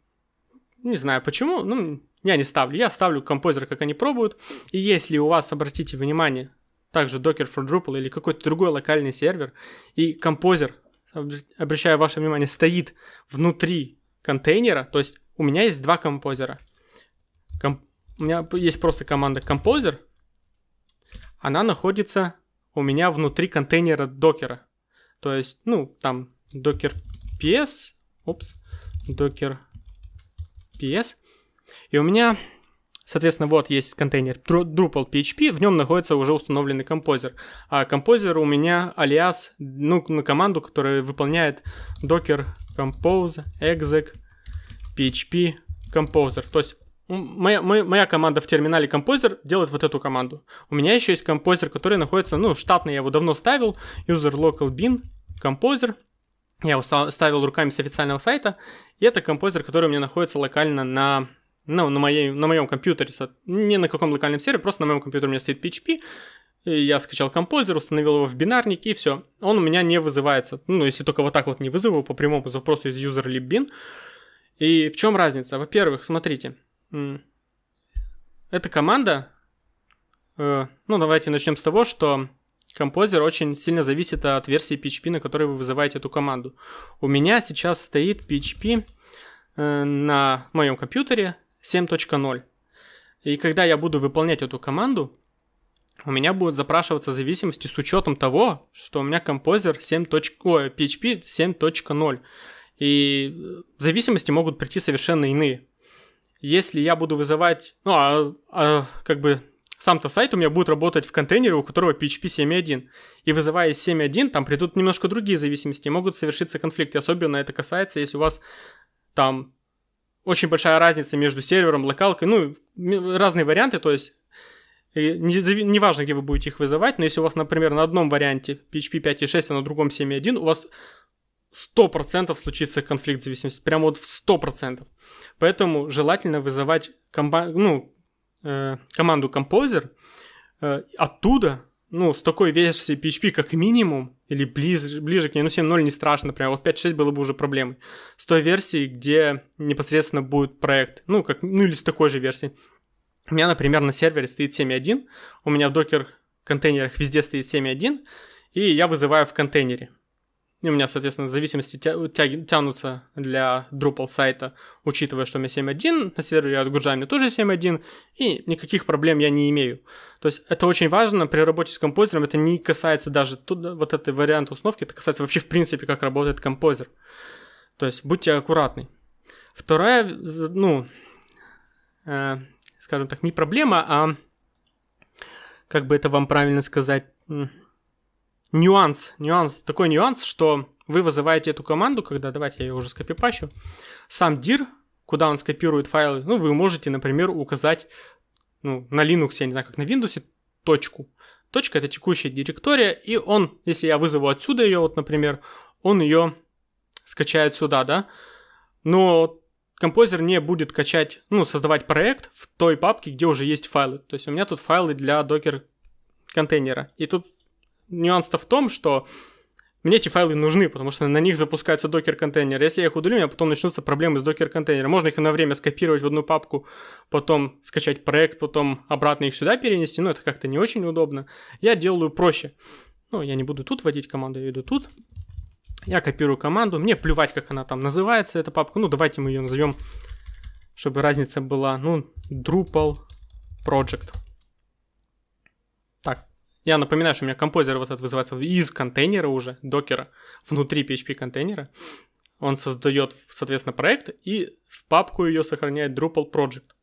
не знаю почему, ну, я не ставлю, я ставлю композер, как они пробуют. И если у вас, обратите внимание, также Docker for Drupal или какой-то другой локальный сервер, и композер, обращаю ваше внимание, стоит внутри контейнера, то есть у меня есть два композера. Комп... У меня есть просто команда композер, она находится у меня внутри контейнера докера. То есть, ну, там docker ps, опс, docker ps, и у меня, соответственно, вот есть контейнер Drupal PHP, в нем находится уже установленный композер. А композер у меня алиас, ну, на команду, которая выполняет docker compose exec php composer. То есть моя, моя, моя команда в терминале композер делает вот эту команду. У меня еще есть композер, который находится, ну, штатный, я его давно ставил, user local bin композер. Я ставил руками с официального сайта, и это композер, который у меня находится локально на ну, на, моей, на моем компьютере, не на каком локальном сервере, просто на моем компьютере у меня стоит PHP, я скачал композер, установил его в бинарник, и все. Он у меня не вызывается. Ну, если только вот так вот не вызову по прямому запросу из user libbin. И в чем разница? Во-первых, смотрите. Эта команда... Э, ну, давайте начнем с того, что композер очень сильно зависит от версии PHP, на которой вы вызываете эту команду. У меня сейчас стоит PHP э, на моем компьютере 7.0. И когда я буду выполнять эту команду, у меня будут запрашиваться зависимости с учетом того, что у меня композер 7. Ой, PHP 7.0. И э, зависимости могут прийти совершенно иные. Если я буду вызывать, ну, а, а как бы сам-то сайт у меня будет работать в контейнере, у которого PHP 7.1. И вызывая 7.1, там придут немножко другие зависимости, могут совершиться конфликты. Особенно это касается, если у вас там очень большая разница между сервером, локалкой, ну, разные варианты, то есть не, не важно, где вы будете их вызывать, но если у вас, например, на одном варианте PHP 5.6, а на другом 7.1, у вас 100% случится конфликт зависимости, прямо вот в 100%. Поэтому желательно вызывать комба- ну, э, команду Composer э, оттуда, ну, с такой версией PHP как минимум, или ближе, ближе к ней, ну 7.0 не страшно, прям вот 5.6 было бы уже проблемой. С той версии, где непосредственно будет проект, ну, как, ну или с такой же версии. У меня, например, на сервере стоит 7.1, у меня в докер контейнерах везде стоит 7.1, и я вызываю в контейнере. У меня, соответственно, зависимости тя- тя- тянутся для Drupal сайта, учитывая, что у меня 7.1, на сервере от Гуджа у меня тоже 7.1, и никаких проблем я не имею. То есть это очень важно при работе с композером, это не касается даже тут, вот этой варианта установки, это касается вообще в принципе, как работает композер. То есть будьте аккуратны. Вторая, ну, э, скажем так, не проблема, а как бы это вам правильно сказать, нюанс, нюанс, такой нюанс, что вы вызываете эту команду, когда, давайте я ее уже скопипащу, сам dir, куда он скопирует файлы, ну, вы можете, например, указать, ну, на Linux, я не знаю, как на Windows, точку. Точка — это текущая директория, и он, если я вызову отсюда ее, вот, например, он ее скачает сюда, да, но композер не будет качать, ну, создавать проект в той папке, где уже есть файлы. То есть у меня тут файлы для докер контейнера. И тут нюанс-то в том, что мне эти файлы нужны, потому что на них запускается докер-контейнер. Если я их удалю, у меня потом начнутся проблемы с докер-контейнером. Можно их на время скопировать в одну папку, потом скачать проект, потом обратно их сюда перенести, но это как-то не очень удобно. Я делаю проще. Ну, я не буду тут вводить команду, я веду тут. Я копирую команду, мне плевать, как она там называется, эта папка. Ну, давайте мы ее назовем, чтобы разница была, ну, Drupal Project. Так, я напоминаю, что у меня композер вот этот вызывается из контейнера уже, докера, внутри PHP контейнера. Он создает, соответственно, проект и в папку ее сохраняет Drupal Project.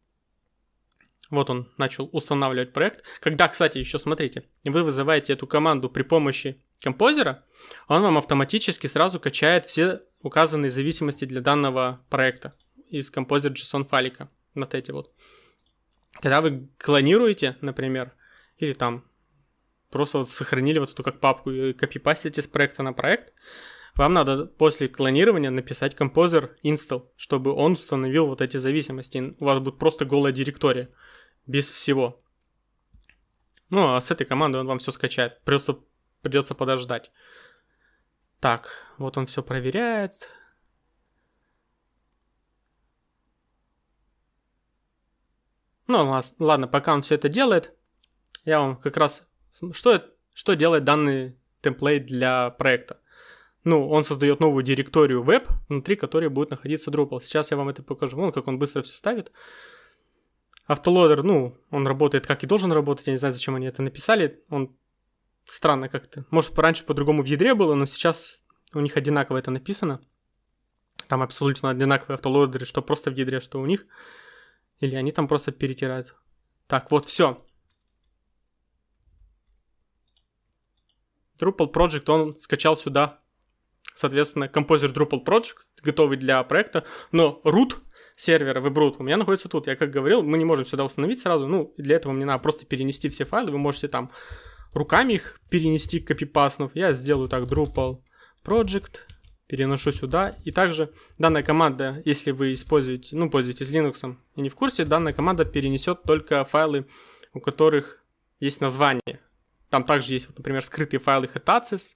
Вот он начал устанавливать проект. Когда, кстати, еще смотрите, вы вызываете эту команду при помощи композера, он вам автоматически сразу качает все указанные зависимости для данного проекта из композер JSON файлика. Вот эти вот. Когда вы клонируете, например, или там просто вот сохранили вот эту как папку и копипастите с проекта на проект, вам надо после клонирования написать композер install, чтобы он установил вот эти зависимости. У вас будет просто голая директория, без всего. Ну, а с этой командой он вам все скачает. Придется, придется подождать. Так, вот он все проверяет. Ну, ладно, пока он все это делает, я вам как раз что, что делает данный темплейт для проекта? Ну, он создает новую директорию веб, внутри которой будет находиться Drupal. Сейчас я вам это покажу. Вон, как он быстро все ставит. Автолодер, ну, он работает как и должен работать. Я не знаю, зачем они это написали. Он странно как-то. Может, раньше по-другому в ядре было, но сейчас у них одинаково это написано. Там абсолютно одинаковые автолодеры, что просто в ядре, что у них. Или они там просто перетирают. Так, вот все. Drupal Project он скачал сюда, соответственно, композер Drupal Project, готовый для проекта, но root сервера WebRoot у меня находится тут. Я как говорил, мы не можем сюда установить сразу, ну, для этого мне надо просто перенести все файлы, вы можете там руками их перенести, копипаснув. Я сделаю так, Drupal Project, переношу сюда. И также данная команда, если вы используете, ну, пользуетесь Linux и не в курсе, данная команда перенесет только файлы, у которых есть название Там также есть, вот, например, скрытые файлы Hetasis,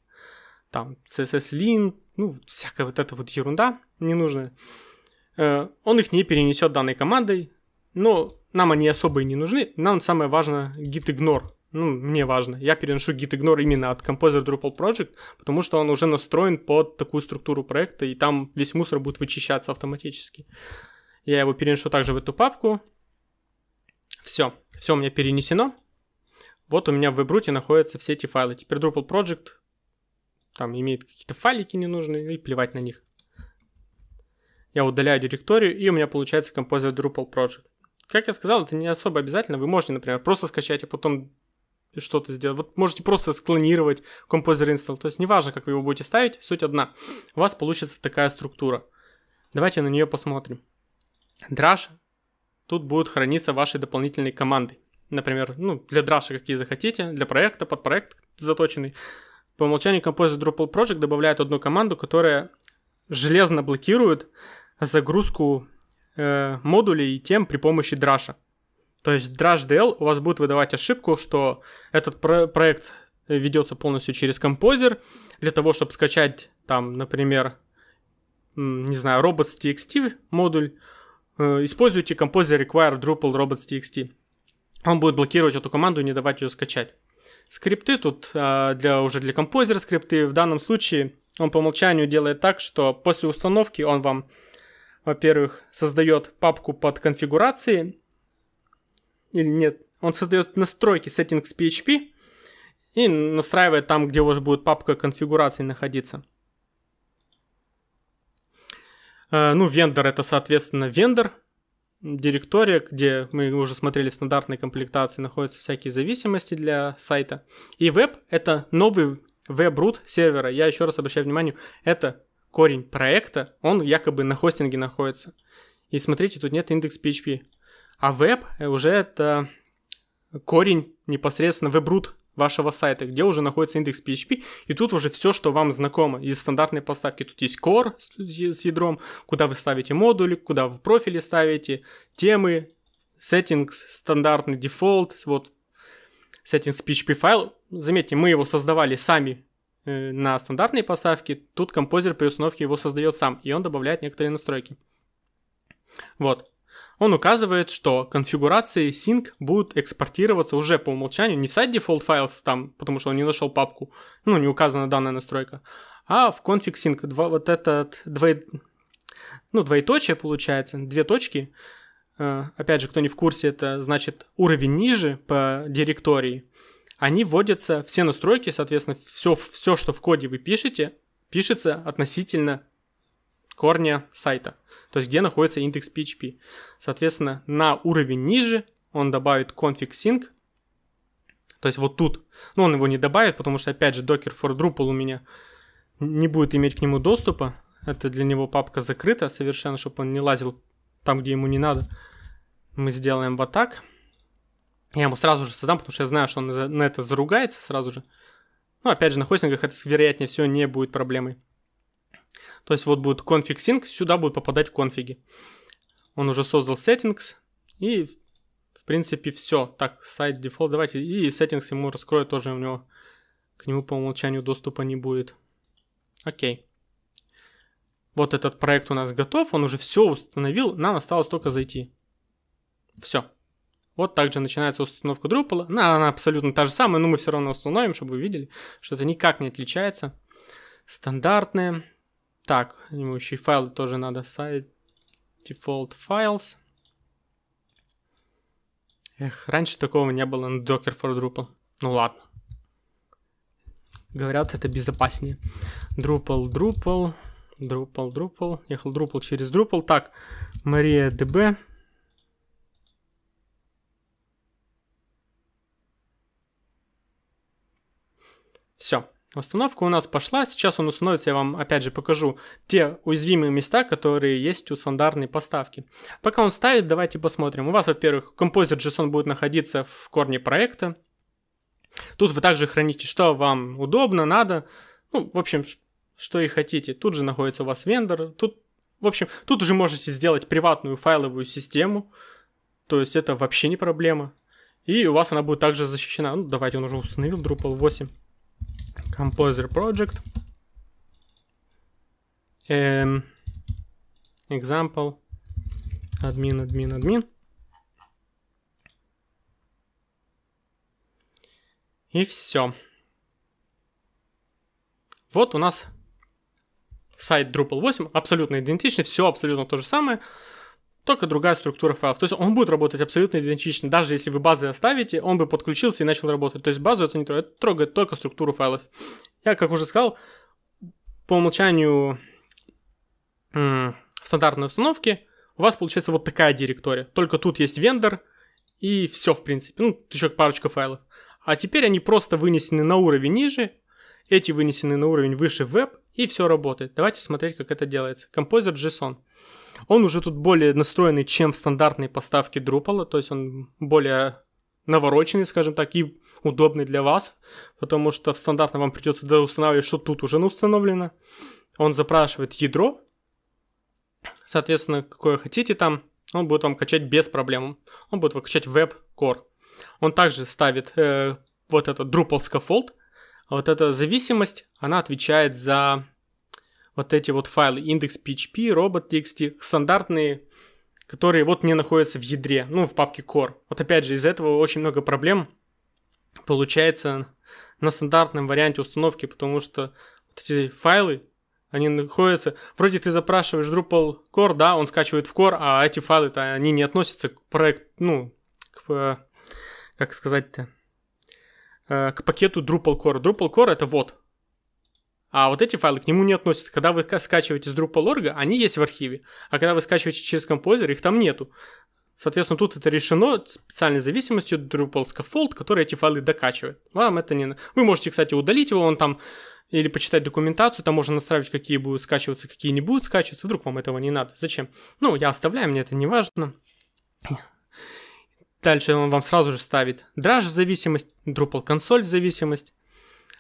там CSS-link, ну, всякая вот эта вот ерунда ненужная. Э, он их не перенесет данной командой, но нам они особо и не нужны. Нам самое важное git ignore. Ну, мне важно. Я переношу git ignore именно от Composer Drupal Project, потому что он уже настроен под такую структуру проекта, и там весь мусор будет вычищаться автоматически. Я его переношу также в эту папку. Все. Все у меня перенесено. Вот у меня в вебруте находятся все эти файлы. Теперь Drupal Project там имеет какие-то файлики ненужные, и плевать на них. Я удаляю директорию, и у меня получается Composer Drupal Project. Как я сказал, это не особо обязательно. Вы можете, например, просто скачать, а потом что-то сделать. Вот можете просто склонировать Composer Install. То есть неважно, как вы его будете ставить, суть одна. У вас получится такая структура. Давайте на нее посмотрим. Drush. Тут будут храниться ваши дополнительные команды. Например, ну, для Drush какие захотите, для проекта, под проект заточенный. По умолчанию Composer Drupal Project добавляет одну команду, которая железно блокирует загрузку э, модулей и тем при помощи Drush. То есть DrushDL у вас будет выдавать ошибку, что этот про- проект ведется полностью через композер. Для того, чтобы скачать там, например, не знаю, robots.txt модуль, э, используйте композер require Drupal robots.txt. Он будет блокировать эту команду и не давать ее скачать. Скрипты тут а, для, уже для композера скрипты. В данном случае он по умолчанию делает так, что после установки он вам, во-первых, создает папку под конфигурации. Или нет, он создает настройки settings PHP и настраивает там, где уже будет папка конфигурации находиться. А, ну, вендор это, соответственно, вендор, директория, где мы уже смотрели в стандартной комплектации, находятся всякие зависимости для сайта. И веб — это новый веб-рут сервера. Я еще раз обращаю внимание, это корень проекта, он якобы на хостинге находится. И смотрите, тут нет индекс PHP. А веб уже это корень непосредственно веб-рут вашего сайта, где уже находится индекс PHP, и тут уже все, что вам знакомо из стандартной поставки. Тут есть core с ядром, куда вы ставите модули, куда в профиле ставите темы, settings, стандартный дефолт, вот settings PHP файл. Заметьте, мы его создавали сами э, на стандартной поставке, тут композер при установке его создает сам, и он добавляет некоторые настройки. Вот он указывает, что конфигурации sync будут экспортироваться уже по умолчанию не в сайт default files там, потому что он не нашел папку, ну, не указана данная настройка, а в config sync. Два, вот этот двое, ну, двоеточие получается, две точки. Э, опять же, кто не в курсе, это значит уровень ниже по директории. Они вводятся, все настройки, соответственно, все, все, что в коде вы пишете, пишется относительно корня сайта, то есть где находится индекс PHP. Соответственно, на уровень ниже он добавит config sync, то есть вот тут, но он его не добавит, потому что, опять же, Docker for Drupal у меня не будет иметь к нему доступа, это для него папка закрыта совершенно, чтобы он не лазил там, где ему не надо. Мы сделаем вот так. Я ему сразу же создам, потому что я знаю, что он на это заругается сразу же. Ну, опять же, на хостингах это, вероятнее всего, не будет проблемой. То есть вот будет config sync, сюда будет попадать конфиги. Он уже создал settings и в принципе все. Так, сайт default, давайте и settings ему раскрою тоже у него. К нему по умолчанию доступа не будет. Окей. Вот этот проект у нас готов, он уже все установил, нам осталось только зайти. Все. Вот также начинается установка Drupal. Она, она абсолютно та же самая, но мы все равно установим, чтобы вы видели, что это никак не отличается. Стандартная. Так, ему еще и файлы тоже надо. Site default files. Эх, раньше такого не было на Docker for Drupal. Ну ладно. Говорят, это безопаснее. Drupal, Drupal, Drupal, Drupal. Ехал Drupal через Drupal. Так, Мария DB. Все. Установка у нас пошла, сейчас он установится, я вам опять же покажу те уязвимые места, которые есть у стандартной поставки. Пока он ставит, давайте посмотрим. У вас, во-первых, Composer.json будет находиться в корне проекта. Тут вы также храните, что вам удобно, надо. Ну, в общем, что и хотите. Тут же находится у вас вендор. Тут, в общем, тут уже можете сделать приватную файловую систему. То есть это вообще не проблема. И у вас она будет также защищена. Ну, давайте он уже установил Drupal 8. Composer Project. Эм, example. Админ, админ, админ. И все. Вот у нас сайт Drupal 8 абсолютно идентичный, все абсолютно то же самое, только другая структура файлов. То есть он будет работать абсолютно идентично, даже если вы базы оставите, он бы подключился и начал работать. То есть базу это не трогает, это трогает только структуру файлов. Я, как уже сказал, по умолчанию в стандартной установке у вас получается вот такая директория. Только тут есть вендор и все, в принципе. Ну, еще парочка файлов. А теперь они просто вынесены на уровень ниже, эти вынесены на уровень выше веб, и все работает. Давайте смотреть, как это делается. Композер JSON. Он уже тут более настроенный, чем в стандартной поставке Drupal, то есть он более навороченный, скажем так, и удобный для вас, потому что в стандартном вам придется устанавливать, что тут уже установлено. Он запрашивает ядро, соответственно, какое хотите там, он будет вам качать без проблем. Он будет вам качать Web Core. Он также ставит э, вот этот Drupal Scaffold, вот эта зависимость, она отвечает за вот эти вот файлы index.php, robot.txt, стандартные, которые вот не находятся в ядре, ну, в папке core. Вот опять же, из-за этого очень много проблем получается на стандартном варианте установки, потому что вот эти файлы, они находятся... Вроде ты запрашиваешь Drupal Core, да, он скачивает в Core, а эти файлы-то, они не относятся к проекту, ну, к, как сказать-то, Э, к пакету Drupal Core. Drupal Core это вот. А вот эти файлы к нему не относятся. Когда вы скачиваете с Drupal.org, они есть в архиве. А когда вы скачиваете через композер, их там нету. Соответственно, тут это решено специальной зависимостью Drupal Scaffold, который эти файлы докачивает. Вам это не... Вы можете, кстати, удалить его, он там или почитать документацию, там можно настраивать, какие будут скачиваться, какие не будут скачиваться. Вдруг вам этого не надо. Зачем? Ну, я оставляю, мне это не важно. Дальше он вам сразу же ставит Drush в зависимость, Drupal консоль в зависимость,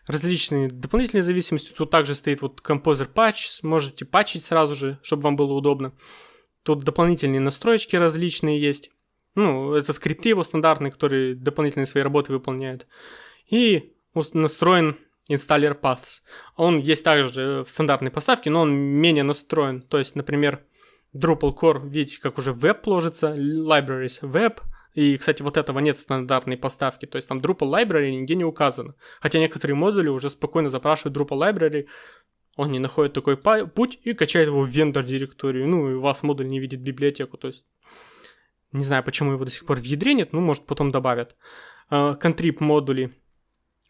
различные дополнительные зависимости. Тут также стоит вот Composer Patch, можете патчить сразу же, чтобы вам было удобно. Тут дополнительные настроечки различные есть. Ну, это скрипты его стандартные, которые дополнительные свои работы выполняют. И настроен инсталлер Paths. Он есть также в стандартной поставке, но он менее настроен. То есть, например, Drupal Core, видите, как уже веб ложится, libraries web – и, кстати, вот этого нет в стандартной поставке, то есть там Drupal Library нигде не указано. Хотя некоторые модули уже спокойно запрашивают Drupal Library, он не находит такой путь и качает его в вендор директорию. Ну, и у вас модуль не видит библиотеку, то есть не знаю, почему его до сих пор в ядре нет, ну, может, потом добавят. Контрип uh, модули,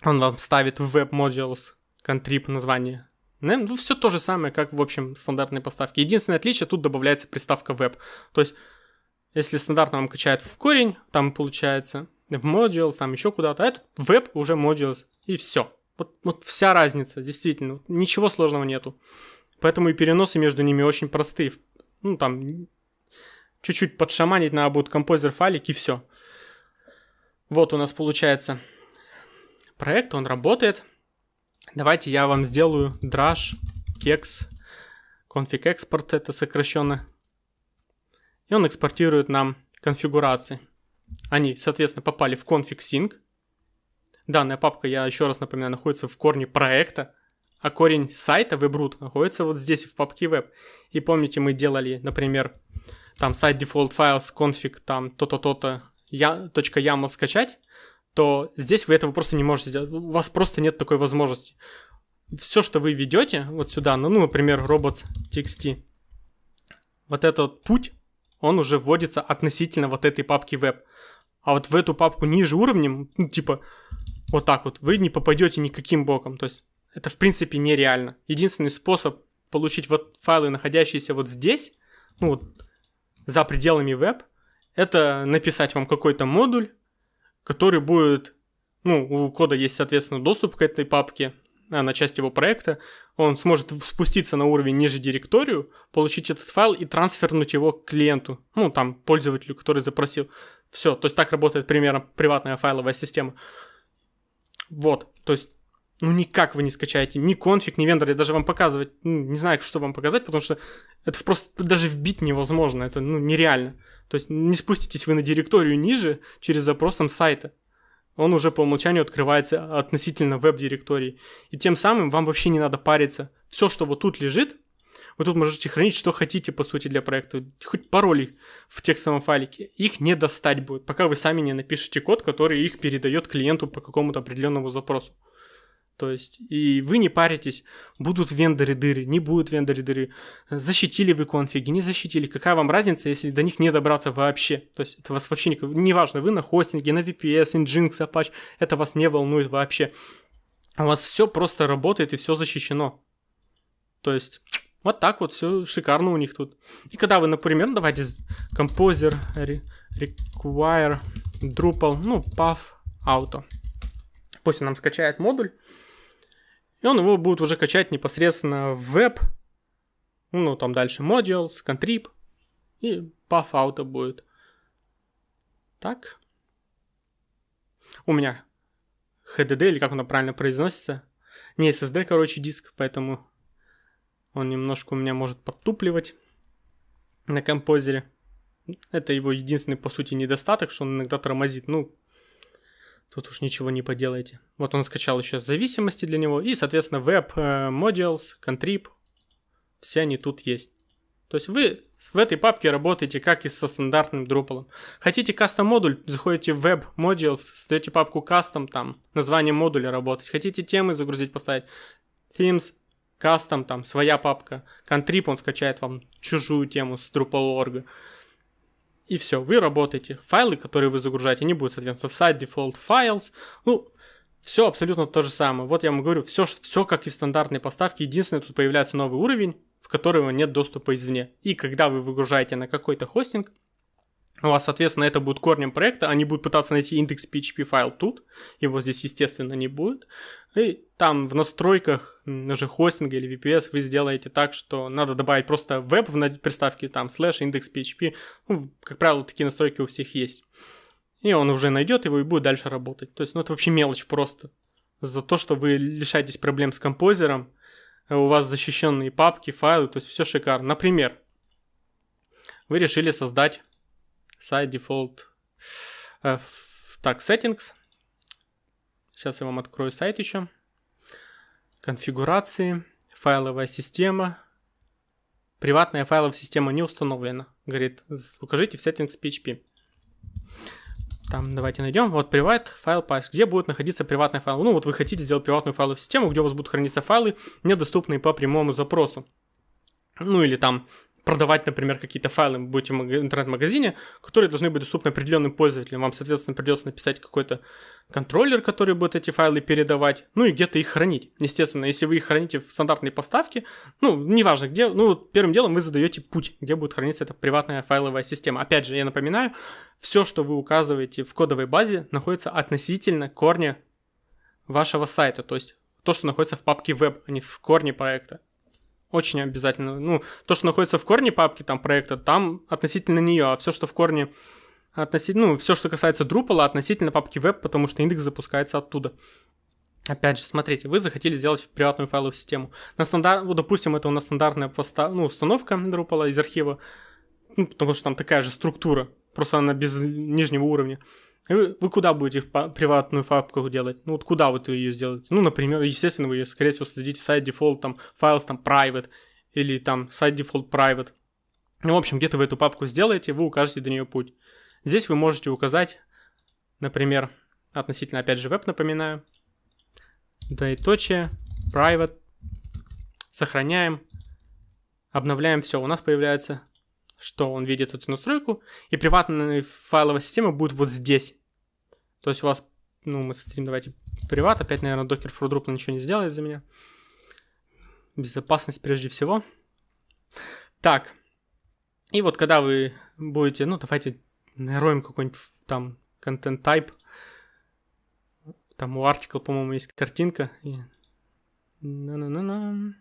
он вам ставит в Web Modules контрип название. Ну, все то же самое, как в общем стандартной поставке. Единственное отличие, тут добавляется приставка Web. То есть если стандартно вам качает в корень, там получается в modules, там еще куда-то, а этот веб уже modules, и все. Вот, вот вся разница, действительно, ничего сложного нету. Поэтому и переносы между ними очень простые. Ну, там, чуть-чуть подшаманить надо будет композер файлик, и все. Вот у нас получается проект, он работает. Давайте я вам сделаю drush, kex, config export, это сокращенно и он экспортирует нам конфигурации. Они, соответственно, попали в config sync. Данная папка, я еще раз напоминаю, находится в корне проекта, а корень сайта webroot находится вот здесь, в папке web. И помните, мы делали, например, там сайт default files config, там то-то, то-то, я, .yaml скачать, то здесь вы этого просто не можете сделать. У вас просто нет такой возможности. Все, что вы ведете вот сюда, ну, ну например, robots.txt, вот этот путь он уже вводится относительно вот этой папки веб. А вот в эту папку ниже уровнем, ну, типа, вот так вот, вы не попадете никаким боком. То есть это в принципе нереально. Единственный способ получить вот файлы, находящиеся вот здесь, ну вот за пределами веб, это написать вам какой-то модуль, который будет, ну, у кода есть, соответственно, доступ к этой папке, а, на часть его проекта, он сможет спуститься на уровень ниже директорию, получить этот файл и трансфернуть его к клиенту, ну, там, пользователю, который запросил. Все, то есть так работает примерно приватная файловая система. Вот, то есть ну никак вы не скачаете ни конфиг, ни вендор, я даже вам показывать, ну, не знаю, что вам показать, потому что это просто даже вбить невозможно, это ну, нереально. То есть не спуститесь вы на директорию ниже через запросом сайта. Он уже по умолчанию открывается относительно веб-директории. И тем самым вам вообще не надо париться. Все, что вот тут лежит, вы тут можете хранить, что хотите, по сути, для проекта. Хоть пароли в текстовом файлике. Их не достать будет, пока вы сами не напишете код, который их передает клиенту по какому-то определенному запросу. То есть, и вы не паритесь, будут вендоры дыры, не будут вендоры дыры, защитили вы конфиги, не защитили, какая вам разница, если до них не добраться вообще. То есть, это вас вообще не, не важно, вы на хостинге, на VPS, Nginx, Apache, это вас не волнует вообще. У вас все просто работает и все защищено. То есть, вот так вот все шикарно у них тут. И когда вы, например, давайте Composer require Drupal, ну, path auto. Пусть он нам скачает модуль. И он его будет уже качать непосредственно в веб. Ну, там дальше modules, contrib. И path auto будет. Так. У меня HDD, или как он правильно произносится. Не SSD, короче, диск, поэтому он немножко у меня может подтупливать на композере. Это его единственный, по сути, недостаток, что он иногда тормозит. Ну, тут уж ничего не поделаете. Вот он скачал еще зависимости для него. И, соответственно, Web э, Modules, Contrib. Все они тут есть. То есть вы в этой папке работаете как и со стандартным Drupal. Хотите кастом модуль, заходите в Web Modules, создаете папку custom, там название модуля работать. Хотите темы загрузить, поставить. Themes, кастом, там своя папка, контрип, он скачает вам чужую тему с Drupal.org. И все, вы работаете. Файлы, которые вы загружаете, они будут, соответственно, в site default files. Ну, все абсолютно то же самое. Вот я вам говорю, все, все как и в стандартной поставке. Единственное, тут появляется новый уровень, в которого нет доступа извне. И когда вы выгружаете на какой-то хостинг, у вас, соответственно, это будет корнем проекта, они будут пытаться найти индекс PHP файл тут, его здесь, естественно, не будет. И там в настройках уже хостинга или VPS вы сделаете так, что надо добавить просто веб в приставке, там, слэш, индекс PHP. Ну, как правило, такие настройки у всех есть. И он уже найдет его и будет дальше работать. То есть, ну, это вообще мелочь просто. За то, что вы лишаетесь проблем с композером, у вас защищенные папки, файлы, то есть все шикарно. Например, вы решили создать сайт default. Э, так, settings. Сейчас я вам открою сайт еще. Конфигурации, файловая система. Приватная файловая система не установлена. Говорит, укажите в settings PHP. Там давайте найдем. Вот приват файл path. Где будет находиться приватный файл? Ну вот вы хотите сделать приватную файловую систему, где у вас будут храниться файлы, недоступные по прямому запросу. Ну или там продавать, например, какие-то файлы, будете в интернет-магазине, которые должны быть доступны определенным пользователям. Вам, соответственно, придется написать какой-то контроллер, который будет эти файлы передавать, ну и где-то их хранить. Естественно, если вы их храните в стандартной поставке, ну, неважно где, ну, первым делом вы задаете путь, где будет храниться эта приватная файловая система. Опять же, я напоминаю, все, что вы указываете в кодовой базе, находится относительно корня вашего сайта, то есть то, что находится в папке веб, а не в корне проекта. Очень обязательно. Ну, то, что находится в корне папки там проекта, там относительно нее, а все, что в корне относительно, ну, все, что касается Drupal, относительно папки веб, потому что индекс запускается оттуда. Опять же, смотрите, вы захотели сделать приватную файловую систему. На стандарт, ну, допустим, это у нас стандартная поста, ну, установка Drupal из архива, ну, потому что там такая же структура, просто она без нижнего уровня. Вы, куда будете приватную папку делать? Ну вот куда вот вы ее сделаете? Ну, например, естественно, вы ее, скорее всего, создадите сайт default, там, files, там, private, или там сайт default private. Ну, в общем, где-то вы эту папку сделаете, вы укажете до нее путь. Здесь вы можете указать, например, относительно, опять же, веб, напоминаю, двоеточие, private, сохраняем, обновляем все, у нас появляется что он видит эту настройку, и приватная файловая система будет вот здесь. То есть у вас, ну, мы создадим, давайте, приват, опять, наверное, for Drupal ничего не сделает за меня. Безопасность прежде всего. Так, и вот когда вы будете, ну, давайте нароем какой-нибудь там content type, там у article, по-моему, есть картинка, и... На-на-на-на.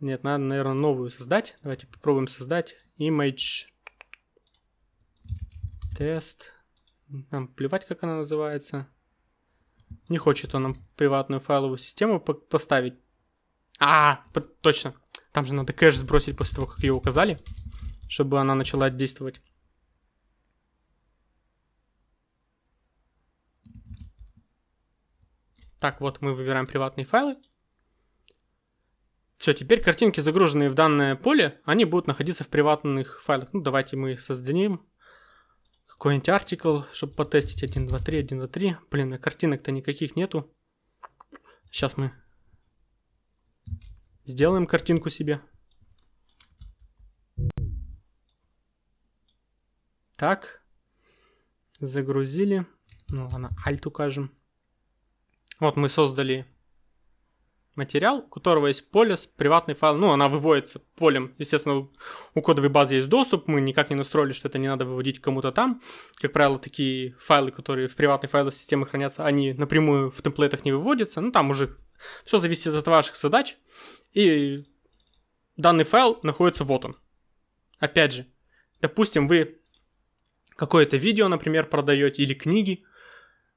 Нет, надо, наверное, новую создать. Давайте попробуем создать image тест. Нам плевать, как она называется. Не хочет он нам приватную файловую систему поставить. А, точно. Там же надо кэш сбросить после того, как ее указали, чтобы она начала действовать. Так, вот мы выбираем приватные файлы. Все, теперь картинки, загруженные в данное поле, они будут находиться в приватных файлах. Ну, давайте мы создадим какой-нибудь артикл, чтобы потестить 1, 2, 3, 1, 2, 3. Блин, картинок-то никаких нету. Сейчас мы сделаем картинку себе. Так. Загрузили. Ну ладно, Alt укажем. Вот мы создали материал, у которого есть поле с приватный файл. Ну, она выводится полем. Естественно, у кодовой базы есть доступ. Мы никак не настроили, что это не надо выводить кому-то там. Как правило, такие файлы, которые в приватной файловой системе хранятся, они напрямую в темплейтах не выводятся. Ну, там уже все зависит от ваших задач. И данный файл находится вот он. Опять же, допустим, вы какое-то видео, например, продаете или книги,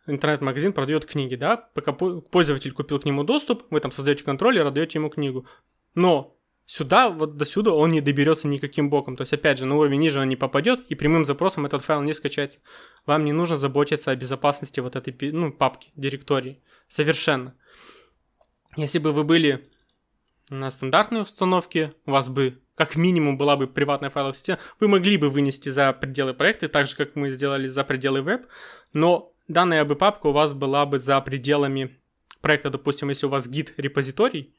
интернет-магазин продает книги, да, пока пользователь купил к нему доступ, вы там создаете контроллер, отдаете ему книгу. Но сюда, вот до сюда он не доберется никаким боком. То есть, опять же, на уровень ниже он не попадет, и прямым запросом этот файл не скачается. Вам не нужно заботиться о безопасности вот этой ну, папки, директории. Совершенно. Если бы вы были на стандартной установке, у вас бы как минимум была бы приватная файловая система, вы могли бы вынести за пределы проекта, так же, как мы сделали за пределы веб, но данная бы папка у вас была бы за пределами проекта, допустим, если у вас гид репозиторий,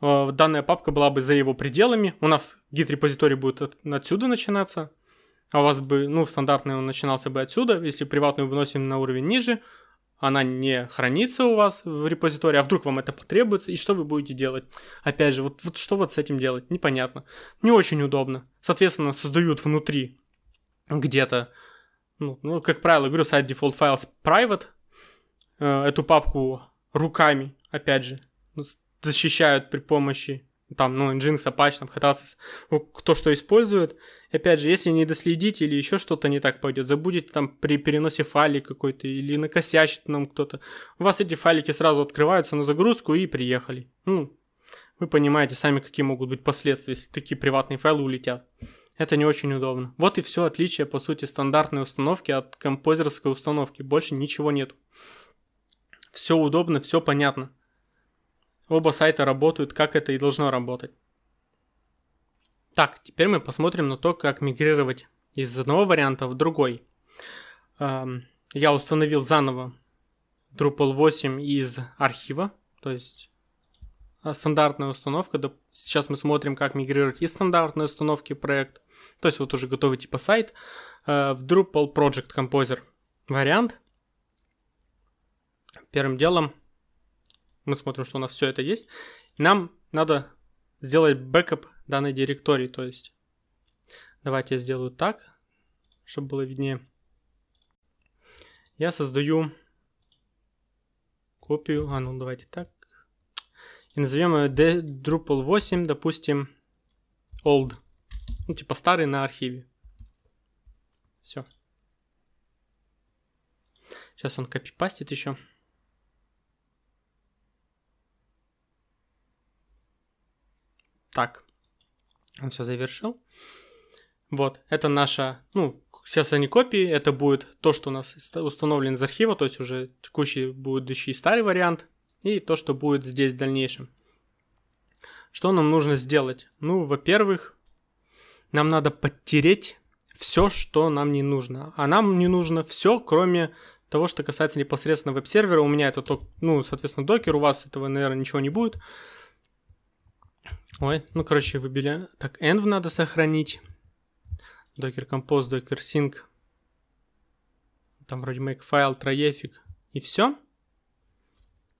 э, данная папка была бы за его пределами, у нас гид репозиторий будет от, отсюда начинаться, а у вас бы, ну, стандартный он начинался бы отсюда, если приватную выносим на уровень ниже, она не хранится у вас в репозитории, а вдруг вам это потребуется, и что вы будете делать? Опять же, вот, вот что вот с этим делать? Непонятно. Не очень удобно. Соответственно, создают внутри где-то ну, ну, как правило, говорю, site default files private, э, эту папку руками, опять же, ну, защищают при помощи там, ну, Nginx, Apache, там, Hatasis, кто что использует. И опять же, если не доследите или еще что-то не так пойдет, забудете там при переносе файлей какой-то или накосячит нам кто-то, у вас эти файлики сразу открываются на загрузку и приехали. Ну, вы понимаете сами, какие могут быть последствия, если такие приватные файлы улетят. Это не очень удобно. Вот и все отличие, по сути, стандартной установки от композерской установки. Больше ничего нет. Все удобно, все понятно. Оба сайта работают, как это и должно работать. Так, теперь мы посмотрим на то, как мигрировать из одного варианта в другой. Я установил заново Drupal 8 из архива, то есть а, стандартная установка. Сейчас мы смотрим, как мигрировать из стандартной установки проект то есть вот уже готовый типа сайт, э, в Drupal Project Composer вариант. Первым делом мы смотрим, что у нас все это есть. Нам надо сделать бэкап данной директории, то есть давайте я сделаю так, чтобы было виднее. Я создаю копию, а ну давайте так, и назовем ее Drupal 8, допустим, old. Ну, типа старый на архиве. Все. Сейчас он копипастит еще. Так. Он все завершил. Вот, это наша, ну, сейчас они копии, это будет то, что у нас установлено из архива, то есть уже текущий, будущий старый вариант, и то, что будет здесь в дальнейшем. Что нам нужно сделать? Ну, во-первых, нам надо подтереть все, что нам не нужно. А нам не нужно все, кроме того, что касается непосредственно веб-сервера. У меня это, только, ну, соответственно, докер, у вас этого, наверное, ничего не будет. Ой, ну, короче, выбили. Так, env надо сохранить. Docker Compose, Docker Sync. Там вроде Makefile, Traefik. И все.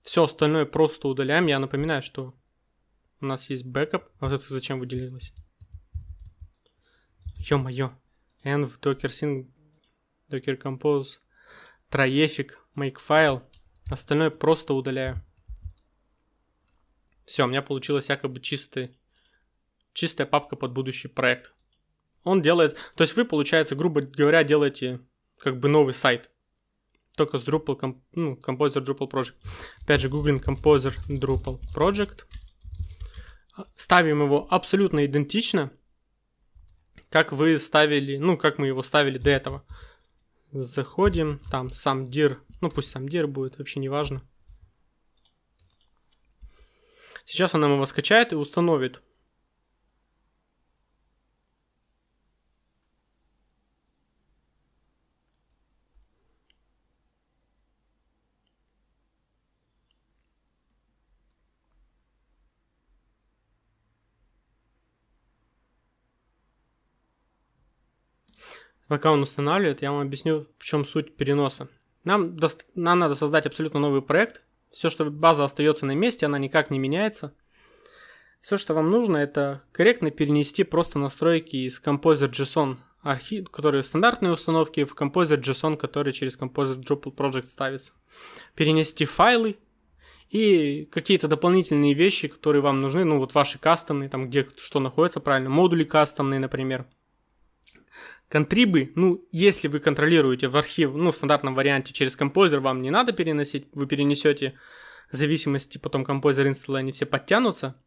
Все остальное просто удаляем. Я напоминаю, что у нас есть бэкап. А вот это зачем выделилось? Ё-моё. env, docker sync, docker compose, Traefik, Makefile. Остальное просто удаляю. Все, у меня получилась якобы чистый, чистая папка под будущий проект. Он делает, то есть вы, получается, грубо говоря, делаете как бы новый сайт. только с Drupal, ну, Composer Drupal Project. Опять же, гуглим Composer Drupal Project. Ставим его абсолютно идентично, как вы ставили, ну, как мы его ставили до этого. Заходим, там сам dir, ну, пусть сам dir будет, вообще не важно. Сейчас он нам его скачает и установит. Пока он устанавливает, я вам объясню, в чем суть переноса. Нам, до... нам надо создать абсолютно новый проект. Все, что база остается на месте, она никак не меняется. Все, что вам нужно, это корректно перенести просто настройки из Composer JSON, архив, которые стандартные установки, в Composer JSON, который через Composer Drupal Project ставится. Перенести файлы и какие-то дополнительные вещи, которые вам нужны, ну вот ваши кастомные, там где что находится правильно, модули кастомные, например. Контрибы, ну, если вы контролируете в архив, ну, в стандартном варианте через композер, вам не надо переносить, вы перенесете зависимости, потом композер инсталл, они все подтянутся.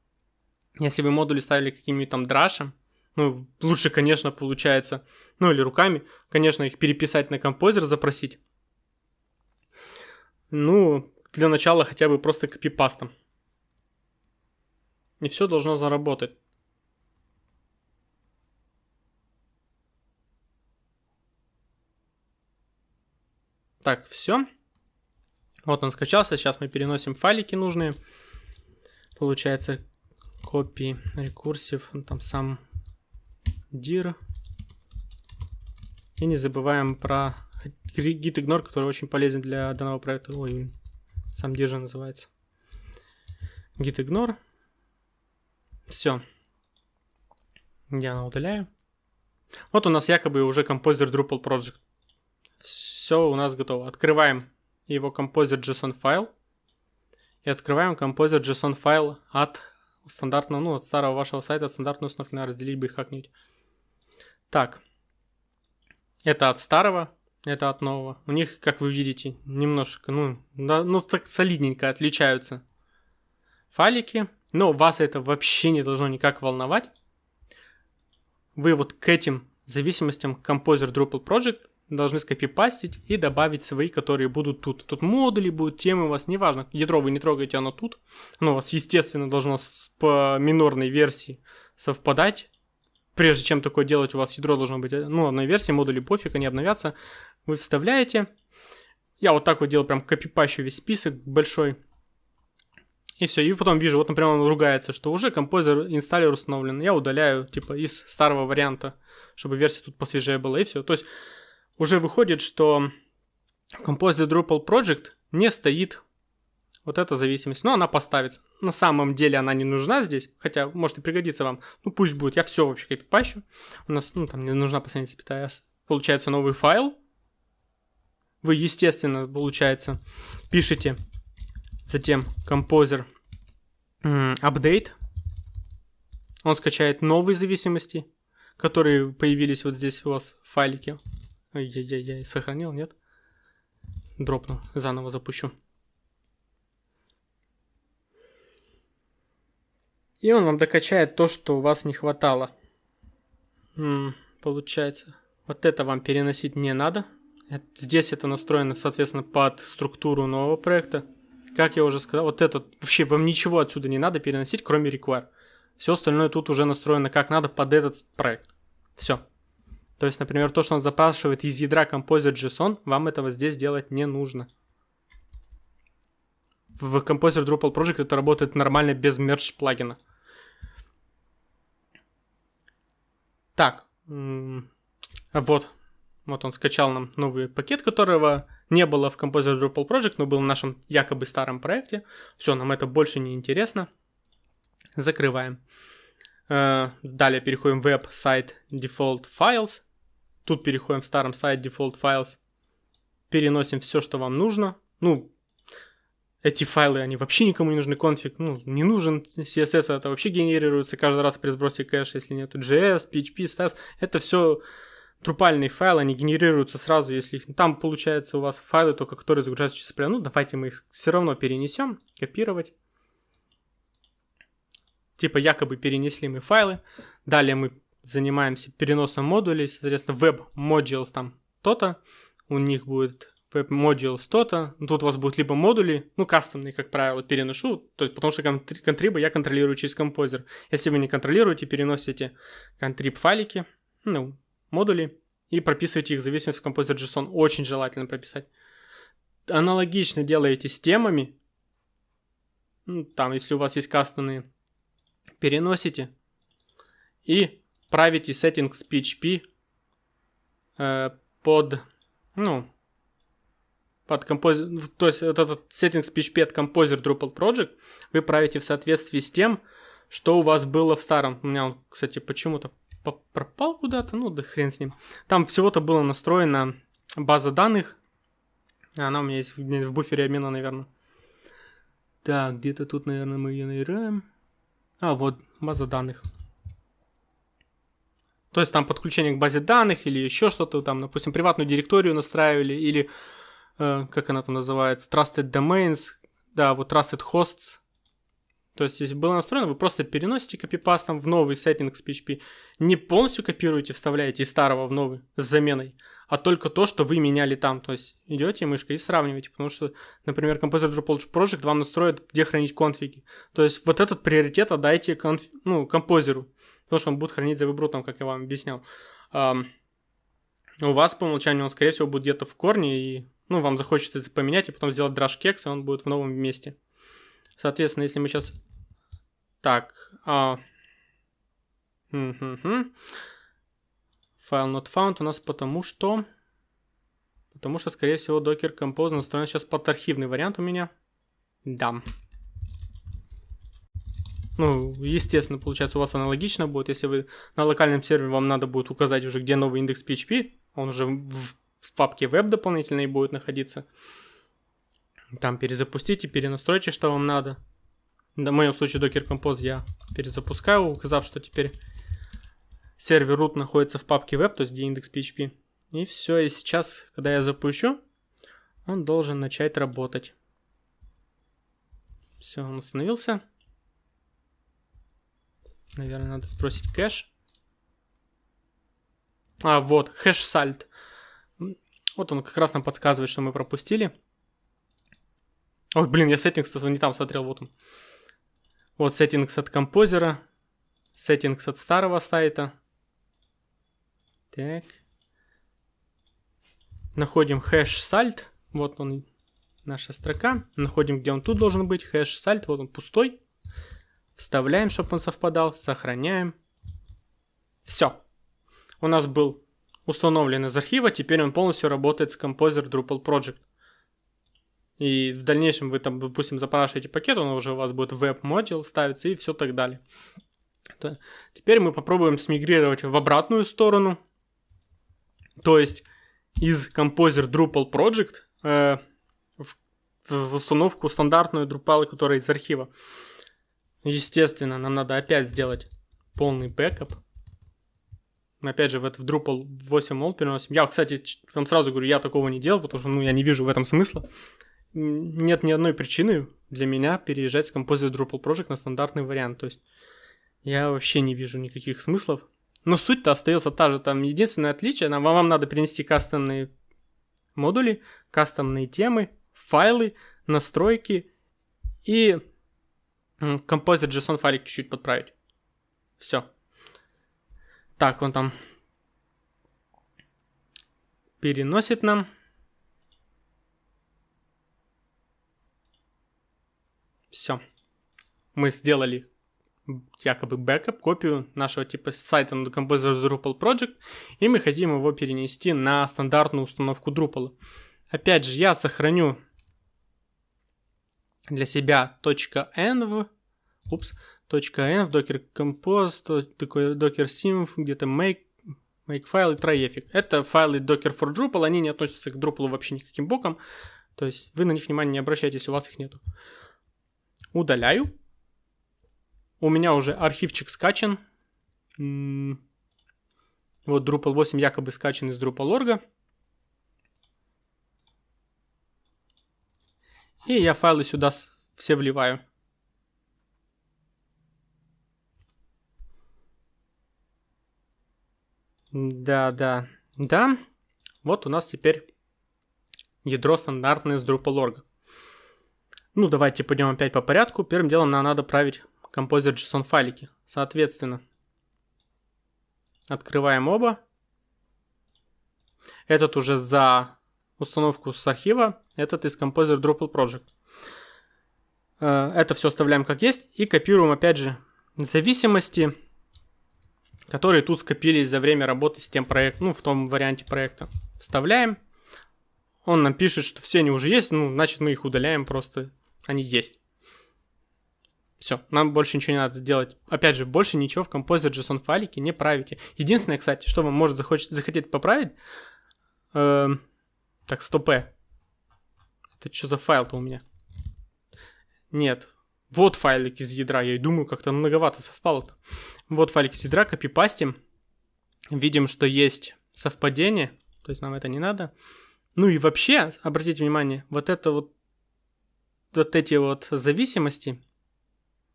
Если вы модули ставили каким-нибудь там драшем, ну, лучше, конечно, получается, ну, или руками, конечно, их переписать на композер, запросить. Ну, для начала хотя бы просто копипастом. И все должно заработать. Так, все. Вот он скачался. Сейчас мы переносим файлики нужные. Получается copy recursive, ну, там сам dir. И не забываем про git ignore, который очень полезен для данного проекта. Ой, сам dir же называется. git ignore. Все. Я удаляю. Вот у нас якобы уже композер Drupal Project все у нас готово. Открываем его Composer.json файл. И открываем Composer.json файл от стандартного, ну, от старого вашего сайта, от стандартной установки. Надо разделить бы их как-нибудь. Так. Это от старого, это от нового. У них, как вы видите, немножко, ну, да, ну так солидненько отличаются файлики. Но вас это вообще не должно никак волновать. Вы вот к этим зависимостям Composer Drupal Project должны скопипастить и добавить свои, которые будут тут. Тут модули будут, темы у вас, неважно, ядро вы не трогаете, оно тут. Оно у вас, естественно, должно по минорной версии совпадать. Прежде чем такое делать, у вас ядро должно быть, ну, одной версии, модули пофиг, они обновятся. Вы вставляете. Я вот так вот делал, прям копипащу весь список большой. И все, и потом вижу, вот, например, он ругается, что уже композер инсталлер установлен. Я удаляю, типа, из старого варианта, чтобы версия тут посвежее была, и все. То есть уже выходит, что в Composer Drupal Project не стоит вот эта зависимость. Но она поставится. На самом деле она не нужна здесь, хотя может и пригодится вам. Ну пусть будет, я все вообще копипащу. У нас, ну там не нужна последняя запятая. Получается новый файл. Вы, естественно, получается, пишете затем Composer update. Он скачает новые зависимости, которые появились вот здесь у вас в файлике. Ай-яй-яй, сохранил, нет? Дропну, заново запущу. И он вам докачает то, что у вас не хватало. М-м, получается, вот это вам переносить не надо. Здесь это настроено, соответственно, под структуру нового проекта. Как я уже сказал, вот этот, вообще вам ничего отсюда не надо переносить, кроме require. Все остальное тут уже настроено как надо под этот проект. Все. То есть, например, то, что он запрашивает из ядра Composer JSON, вам этого здесь делать не нужно. В Composer Drupal Project это работает нормально без мерч плагина. Так, вот, вот он скачал нам новый пакет, которого не было в Composer Drupal Project, но был в нашем якобы старом проекте. Все, нам это больше не интересно. Закрываем. Э, далее переходим в Site Default Files. Тут переходим в старом сайт Default Files. Переносим все, что вам нужно. Ну, эти файлы, они вообще никому не нужны. Конфиг, ну, не нужен. CSS это вообще генерируется каждый раз при сбросе кэша, если нету JS, PHP, Stats. Это все Drupal файлы, они генерируются сразу, если. Там, получается, у вас файлы только, которые загружаются через прям. Ну, давайте мы их все равно перенесем. Копировать. Типа якобы перенесли мы файлы. Далее мы занимаемся переносом модулей. Соответственно, web modules там то-то. У них будет web modules то-то. Тут у вас будут либо модули, ну, кастомные, как правило, переношу, то есть, потому что контрибы я контролирую через композер. Если вы не контролируете, переносите контриб файлики, ну, модули и прописываете их в зависимости от Composer JSON. Очень желательно прописать. Аналогично делаете с темами. Ну, там, если у вас есть кастомные, переносите и правите settings PHP э, под, ну, под Composer, то есть вот этот settings PHP от Composer Drupal Project вы правите в соответствии с тем, что у вас было в старом. У меня он, кстати, почему-то пропал куда-то, ну да хрен с ним. Там всего-то было настроена база данных. Она у меня есть в буфере обмена, наверное. Так, где-то тут, наверное, мы ее наиграем. А, вот, база данных. То есть там подключение к базе данных или еще что-то, там, допустим, приватную директорию настраивали, или, э, как она там называется, Trusted Domains, да, вот Trusted Hosts, то есть, если было настроено, вы просто переносите копипастом в новый сеттинг с PHP. Не полностью копируете, вставляете из старого в новый с заменой, а только то, что вы меняли там. То есть, идете мышкой и сравниваете. Потому что, например, Composer Drupal Project вам настроит, где хранить конфиги. То есть, вот этот приоритет отдайте конф... ну, композеру. Потому что он будет хранить за выбрутом, как я вам объяснял. У вас по умолчанию он, скорее всего, будет где-то в корне, и ну, вам захочется поменять, и потом сделать драж кекс, и он будет в новом месте. Соответственно, если мы сейчас... Так. А... Файл not found у нас потому что... Потому что, скорее всего, Docker Compose настроен сейчас под архивный вариант у меня. Да. Ну, естественно, получается, у вас аналогично будет. Если вы на локальном сервере, вам надо будет указать уже, где новый индекс PHP. Он уже в, папке web дополнительной будет находиться. Там перезапустите, перенастройте, что вам надо. В моем случае Docker Compose я перезапускаю, указав, что теперь сервер root находится в папке web, то есть где индекс PHP. И все, и сейчас, когда я запущу, он должен начать работать. Все, он установился. Наверное, надо сбросить кэш. А, вот, хэш сальт. Вот он как раз нам подсказывает, что мы пропустили. Ой, блин, я settings не там смотрел, вот он. Вот settings от композера, settings от старого сайта. Так. Находим хэш salt, вот он, наша строка. Находим, где он тут должен быть, хэш salt, вот он пустой. Вставляем, чтобы он совпадал, сохраняем. Все. У нас был установлен из архива, теперь он полностью работает с Composer Drupal Project. И в дальнейшем вы там, допустим, запрашиваете пакет, он уже у вас будет в web modules ставиться и все так далее. Теперь мы попробуем смигрировать в обратную сторону. То есть из Composer Drupal Project э, в, в установку стандартную Drupal, которая из архива. Естественно, нам надо опять сделать полный бэкап. Опять же в, это, в Drupal 8 переносим. Я, кстати, вам сразу говорю, я такого не делал, потому что ну, я не вижу в этом смысла нет ни одной причины для меня переезжать с Composer Drupal Project на стандартный вариант. То есть я вообще не вижу никаких смыслов. Но суть-то остается та же. Там единственное отличие, нам, вам надо принести кастомные модули, кастомные темы, файлы, настройки и Composer JSON файлик чуть-чуть подправить. Все. Так, он там переносит нам Все. Мы сделали якобы бэкап, копию нашего типа сайта на Composer Drupal Project, и мы хотим его перенести на стандартную установку Drupal. Опять же, я сохраню для себя .env, упс, .env, Docker Compose, такой Docker Sim, где-то make, make файл и tryeffic. Это файлы Docker for Drupal, они не относятся к Drupal вообще никаким боком, то есть вы на них внимания не обращайте, если у вас их нету. Удаляю. У меня уже архивчик скачан. Вот Drupal 8 якобы скачан из Drupal.org. И я файлы сюда все вливаю. Да, да, да. Вот у нас теперь ядро стандартное с Drupal.org. Ну, давайте пойдем опять по порядку. Первым делом нам надо править композер JSON файлики. Соответственно, открываем оба. Этот уже за установку с архива, этот из Composer Drupal Project. Э, это все оставляем как есть и копируем опять же зависимости, которые тут скопились за время работы с тем проектом, ну в том варианте проекта. Вставляем. Он нам пишет, что все они уже есть, ну значит мы их удаляем просто, они есть. Все, нам больше ничего не надо делать. Опять же, больше ничего в Composer JSON файлике не правите. Единственное, кстати, что вам может захочет, захотеть поправить, э, так, стопе. Это что за файл-то у меня? Нет. Вот файлик из ядра. Я и думаю, как-то многовато совпало-то. Вот файлик из ядра, копипастим. Видим, что есть совпадение. То есть нам это не надо. Ну и вообще, обратите внимание, вот это вот вот эти вот зависимости,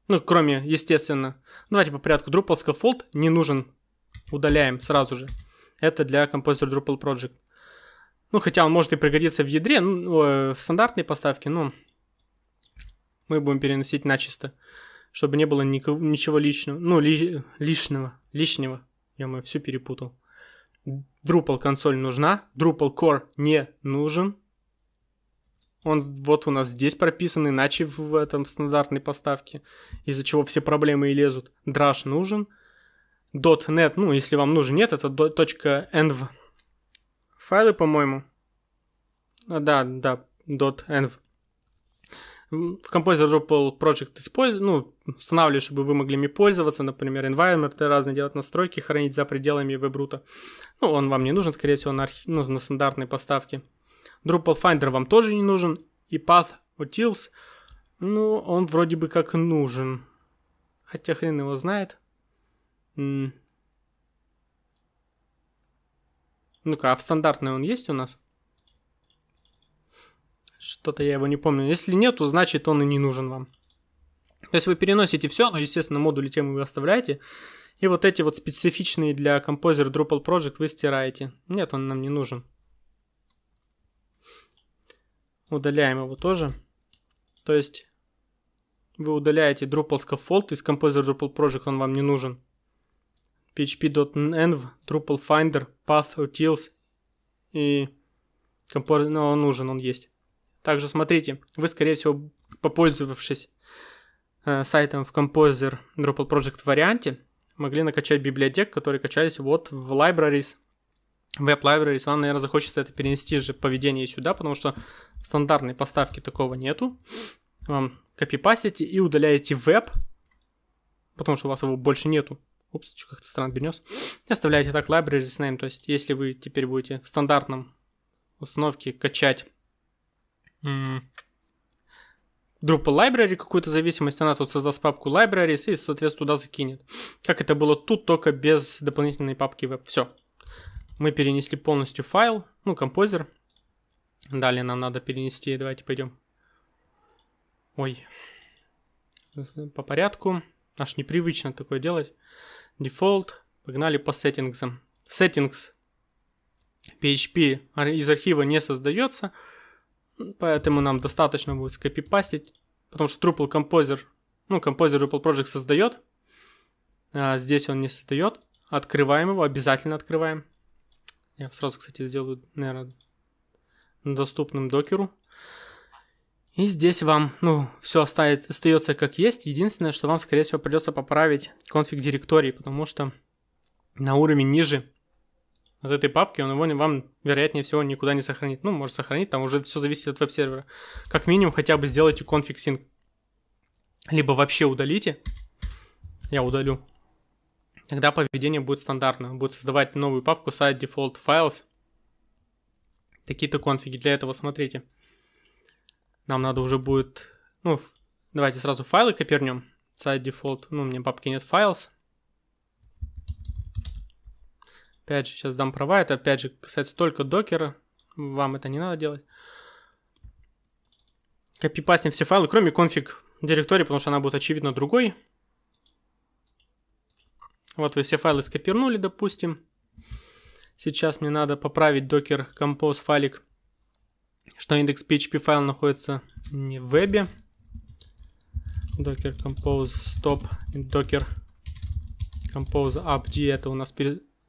ну, кроме, естественно, давайте по порядку, Drupal scaffold не нужен, удаляем сразу же. Это для Composer Drupal Project. Ну, хотя он может и пригодиться в ядре, ну, э, в стандартной поставке, но мы будем переносить начисто, чтобы не было никого, ничего личного, ну, ли, лишнего, лишнего. Я мы все перепутал. Drupal консоль нужна, Drupal Core не нужен. Он вот у нас здесь прописан, иначе в этом в стандартной поставке, из-за чего все проблемы и лезут. Drush нужен. .NET, ну, если вам нужен нет, это .env файлы, по-моему. А, да, да, .env. В Composer Drupal Project использ... ну, устанавливаю, чтобы вы могли ими пользоваться, например, environment, разные делать настройки, хранить за пределами вебрута. Ну, он вам не нужен, скорее всего, на, архи... ну, на стандартной поставке. Drupal Finder вам тоже не нужен. И Path Utils, ну, он вроде бы как нужен. Хотя хрен его знает. М Ну-ка, а в стандартной он есть у нас? Что-то я его не помню. Если нету, значит он и не нужен вам. То есть вы переносите все, но, естественно, модули темы вы оставляете. И вот эти вот специфичные для Composer Drupal Project вы стираете. Нет, он нам не нужен. Удаляем его тоже. То есть вы удаляете Drupal Scaffold из Composer Drupal Project, он вам не нужен php.env, Drupal Finder, Path Utils и компор... ну, он нужен, он есть. Также смотрите, вы, скорее всего, попользовавшись э, сайтом в Composer Drupal Project варианте, могли накачать библиотек, которые качались вот в libraries, Web Libraries. Вам, наверное, захочется это перенести же поведение сюда, потому что в стандартной поставке такого нету. Вам копипасите и удаляете веб, потому что у вас его больше нету. Упс, как-то странно перенес. И оставляете так libraries name, то есть если вы теперь будете в стандартном установке качать Drupal library какую-то зависимость, она тут создаст папку libraries и, соответственно, туда закинет. Как это было тут, только без дополнительной папки web. Все. Мы перенесли полностью файл, ну, композер. Далее нам надо перенести, давайте пойдем. Ой. По порядку. Аж непривычно такое делать. Default. Погнали по сеттингсам. Settings PHP из архива не создается, поэтому нам достаточно будет скопипастить, потому что Drupal Composer, ну, Composer Drupal Project создает, а здесь он не создает. Открываем его, обязательно открываем. Я сразу, кстати, сделаю, наверное, доступным докеру. И здесь вам, ну, все оставит, остается как есть. Единственное, что вам, скорее всего, придется поправить конфиг директории, потому что на уровень ниже от этой папки он его вам, вероятнее всего, никуда не сохранит. Ну, может сохранить, там уже все зависит от веб-сервера. Как минимум, хотя бы сделайте конфиг синк. Либо вообще удалите. Я удалю. Тогда поведение будет стандартно. Будет создавать новую папку site default files. Такие-то конфиги. Для этого смотрите. Нам надо уже будет... Ну, давайте сразу файлы копернем. Site default. Ну, у меня папки нет files. Опять же, сейчас дам права. Это, опять же, касается только докера. Вам это не надо делать. Копипастим все файлы, кроме конфиг директории, потому что она будет, очевидно, другой. Вот вы все файлы скопирнули, допустим. Сейчас мне надо поправить docker compose файлик, что индекс PHP файл находится не в вебе. docker compose stop docker compose upg это у нас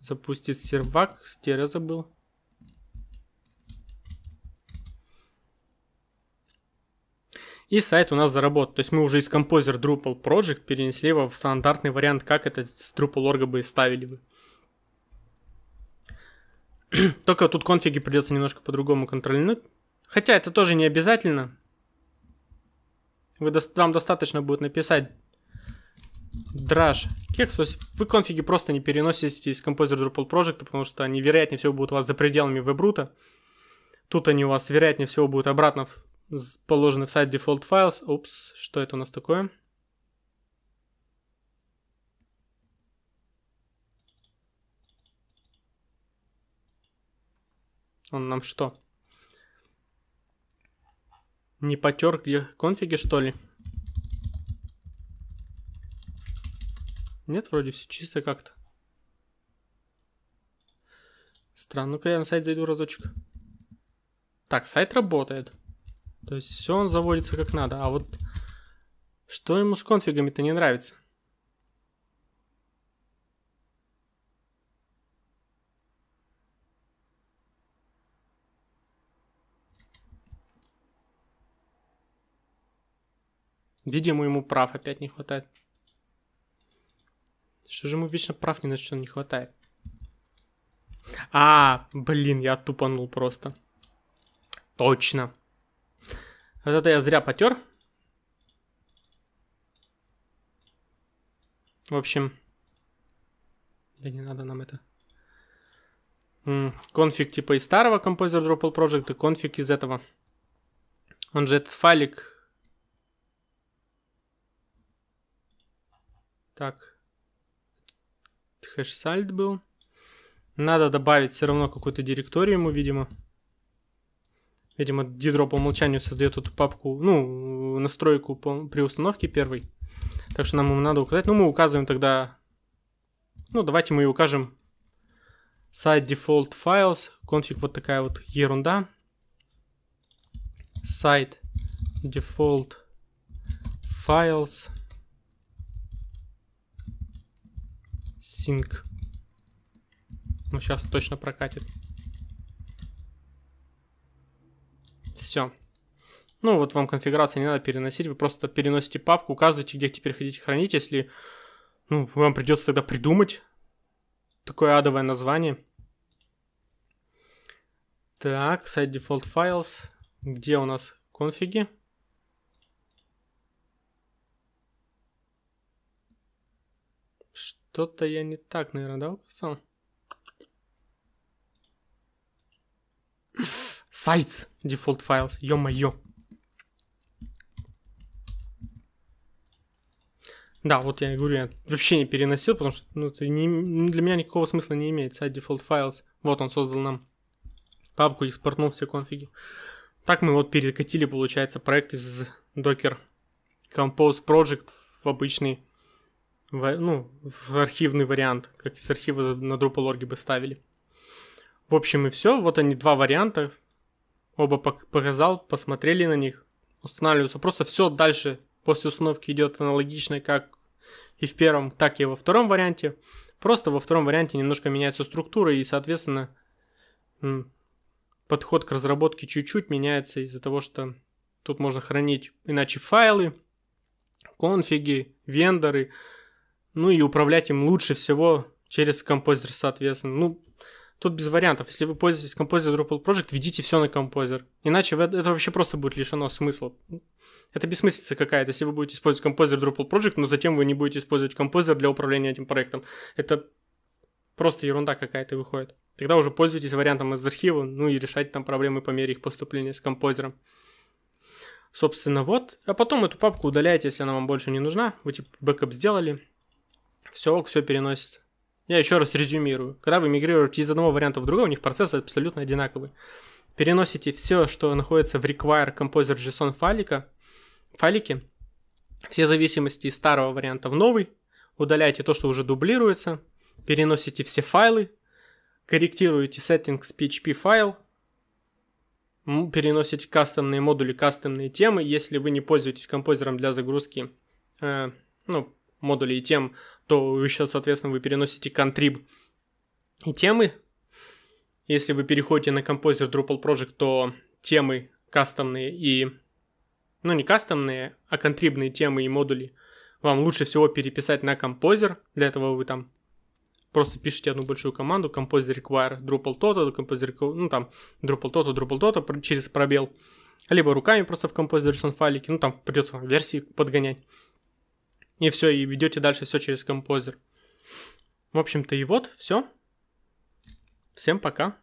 запустит сервак, где забыл. И сайт у нас заработал. То есть мы уже из Composer Drupal Project перенесли его в стандартный вариант, как это с Drupal.org бы ставили вы. Только тут конфиги придется немножко по-другому контролировать. Хотя это тоже не обязательно. Вы, вам достаточно будет написать Drage кекс. То есть вы конфиги просто не переносите из Composer Drupal Project, потому что они вероятнее всего будут у вас за пределами вебрута. Тут они у вас вероятнее всего будут обратно положены в сайт default files. Упс, что это у нас такое? Он нам что? Не потер где конфиги, что ли? Нет, вроде все чисто как-то. Странно. Ну-ка я на сайт зайду разочек. Так, сайт работает. То есть все он заводится как надо. А вот что ему с конфигами-то не нравится? Видимо, ему прав опять не хватает. Что же ему вечно прав ни на что не хватает? А, блин, я тупанул просто. Точно. Вот это я зря потер. В общем, да не надо нам это. Конфиг типа из старого Composer Drupal Project и конфиг из этого. Он же этот файлик. Так. Хэш-сальт был. Надо добавить все равно какую-то директорию ему, видимо. Видимо, Didro по умолчанию создает эту папку, ну, настройку по, при установке первой. Так что нам ему надо указать. Ну, мы указываем тогда... Ну, давайте мы и укажем site default files. Конфиг вот такая вот ерунда. Site default files sync. Ну, сейчас точно прокатит. Все. Ну, вот вам конфигурация не надо переносить, вы просто переносите папку, указываете, где теперь хотите хранить, если, ну, вам придется тогда придумать такое адовое название. Так, сайт default files. Где у нас конфиги? Что-то я не так, наверное, да, указал? Sites default files, ё-моё. Да, вот я говорю, я вообще не переносил, потому что ну, это не, для меня никакого смысла не имеет. Site default files. Вот он создал нам папку и экспортнул все конфиги. Так мы вот перекатили, получается, проект из Docker Compose Project в обычный, ну, в архивный вариант, как из архива на Drupal.org бы ставили. В общем и все. Вот они два варианта. Оба показал, посмотрели на них, устанавливаются. Просто все дальше после установки идет аналогично, как и в первом, так и во втором варианте. Просто во втором варианте немножко меняется структура и, соответственно, подход к разработке чуть-чуть меняется из-за того, что тут можно хранить иначе файлы, конфиги, вендоры, ну и управлять им лучше всего через композер, соответственно. Ну, Тут без вариантов. Если вы пользуетесь Composer Drupal Project, введите все на Composer. Иначе это вообще просто будет лишено смысла. Это бессмыслица какая-то, если вы будете использовать Composer Drupal Project, но затем вы не будете использовать Composer для управления этим проектом. Это просто ерунда какая-то выходит. Тогда уже пользуйтесь вариантом из архива, ну и решайте там проблемы по мере их поступления с композером. Собственно, вот. А потом эту папку удаляете, если она вам больше не нужна. Вы типа бэкап сделали. Все, все переносится. Я еще раз резюмирую. Когда вы мигрируете из одного варианта в другой, у них процесс абсолютно одинаковый. Переносите все, что находится в require composer.json файлика, файлике, все зависимости из старого варианта в новый, удаляете то, что уже дублируется, переносите все файлы, корректируете settings PHP файл, переносите кастомные модули, кастомные темы. Если вы не пользуетесь композером для загрузки э, ну, модулей и тем, то еще, соответственно, вы переносите contrib и темы. Если вы переходите на композер Drupal Project, то темы кастомные и... Ну, не кастомные, а контрибные темы и модули вам лучше всего переписать на композер. Для этого вы там просто пишите одну большую команду composer require Drupal toto, composer, ну там Drupal toto, Drupal toto через пробел. Либо руками просто в композер файлике, ну там придется версии подгонять. И все, и ведете дальше все через композер. В общем-то и вот, все. Всем пока.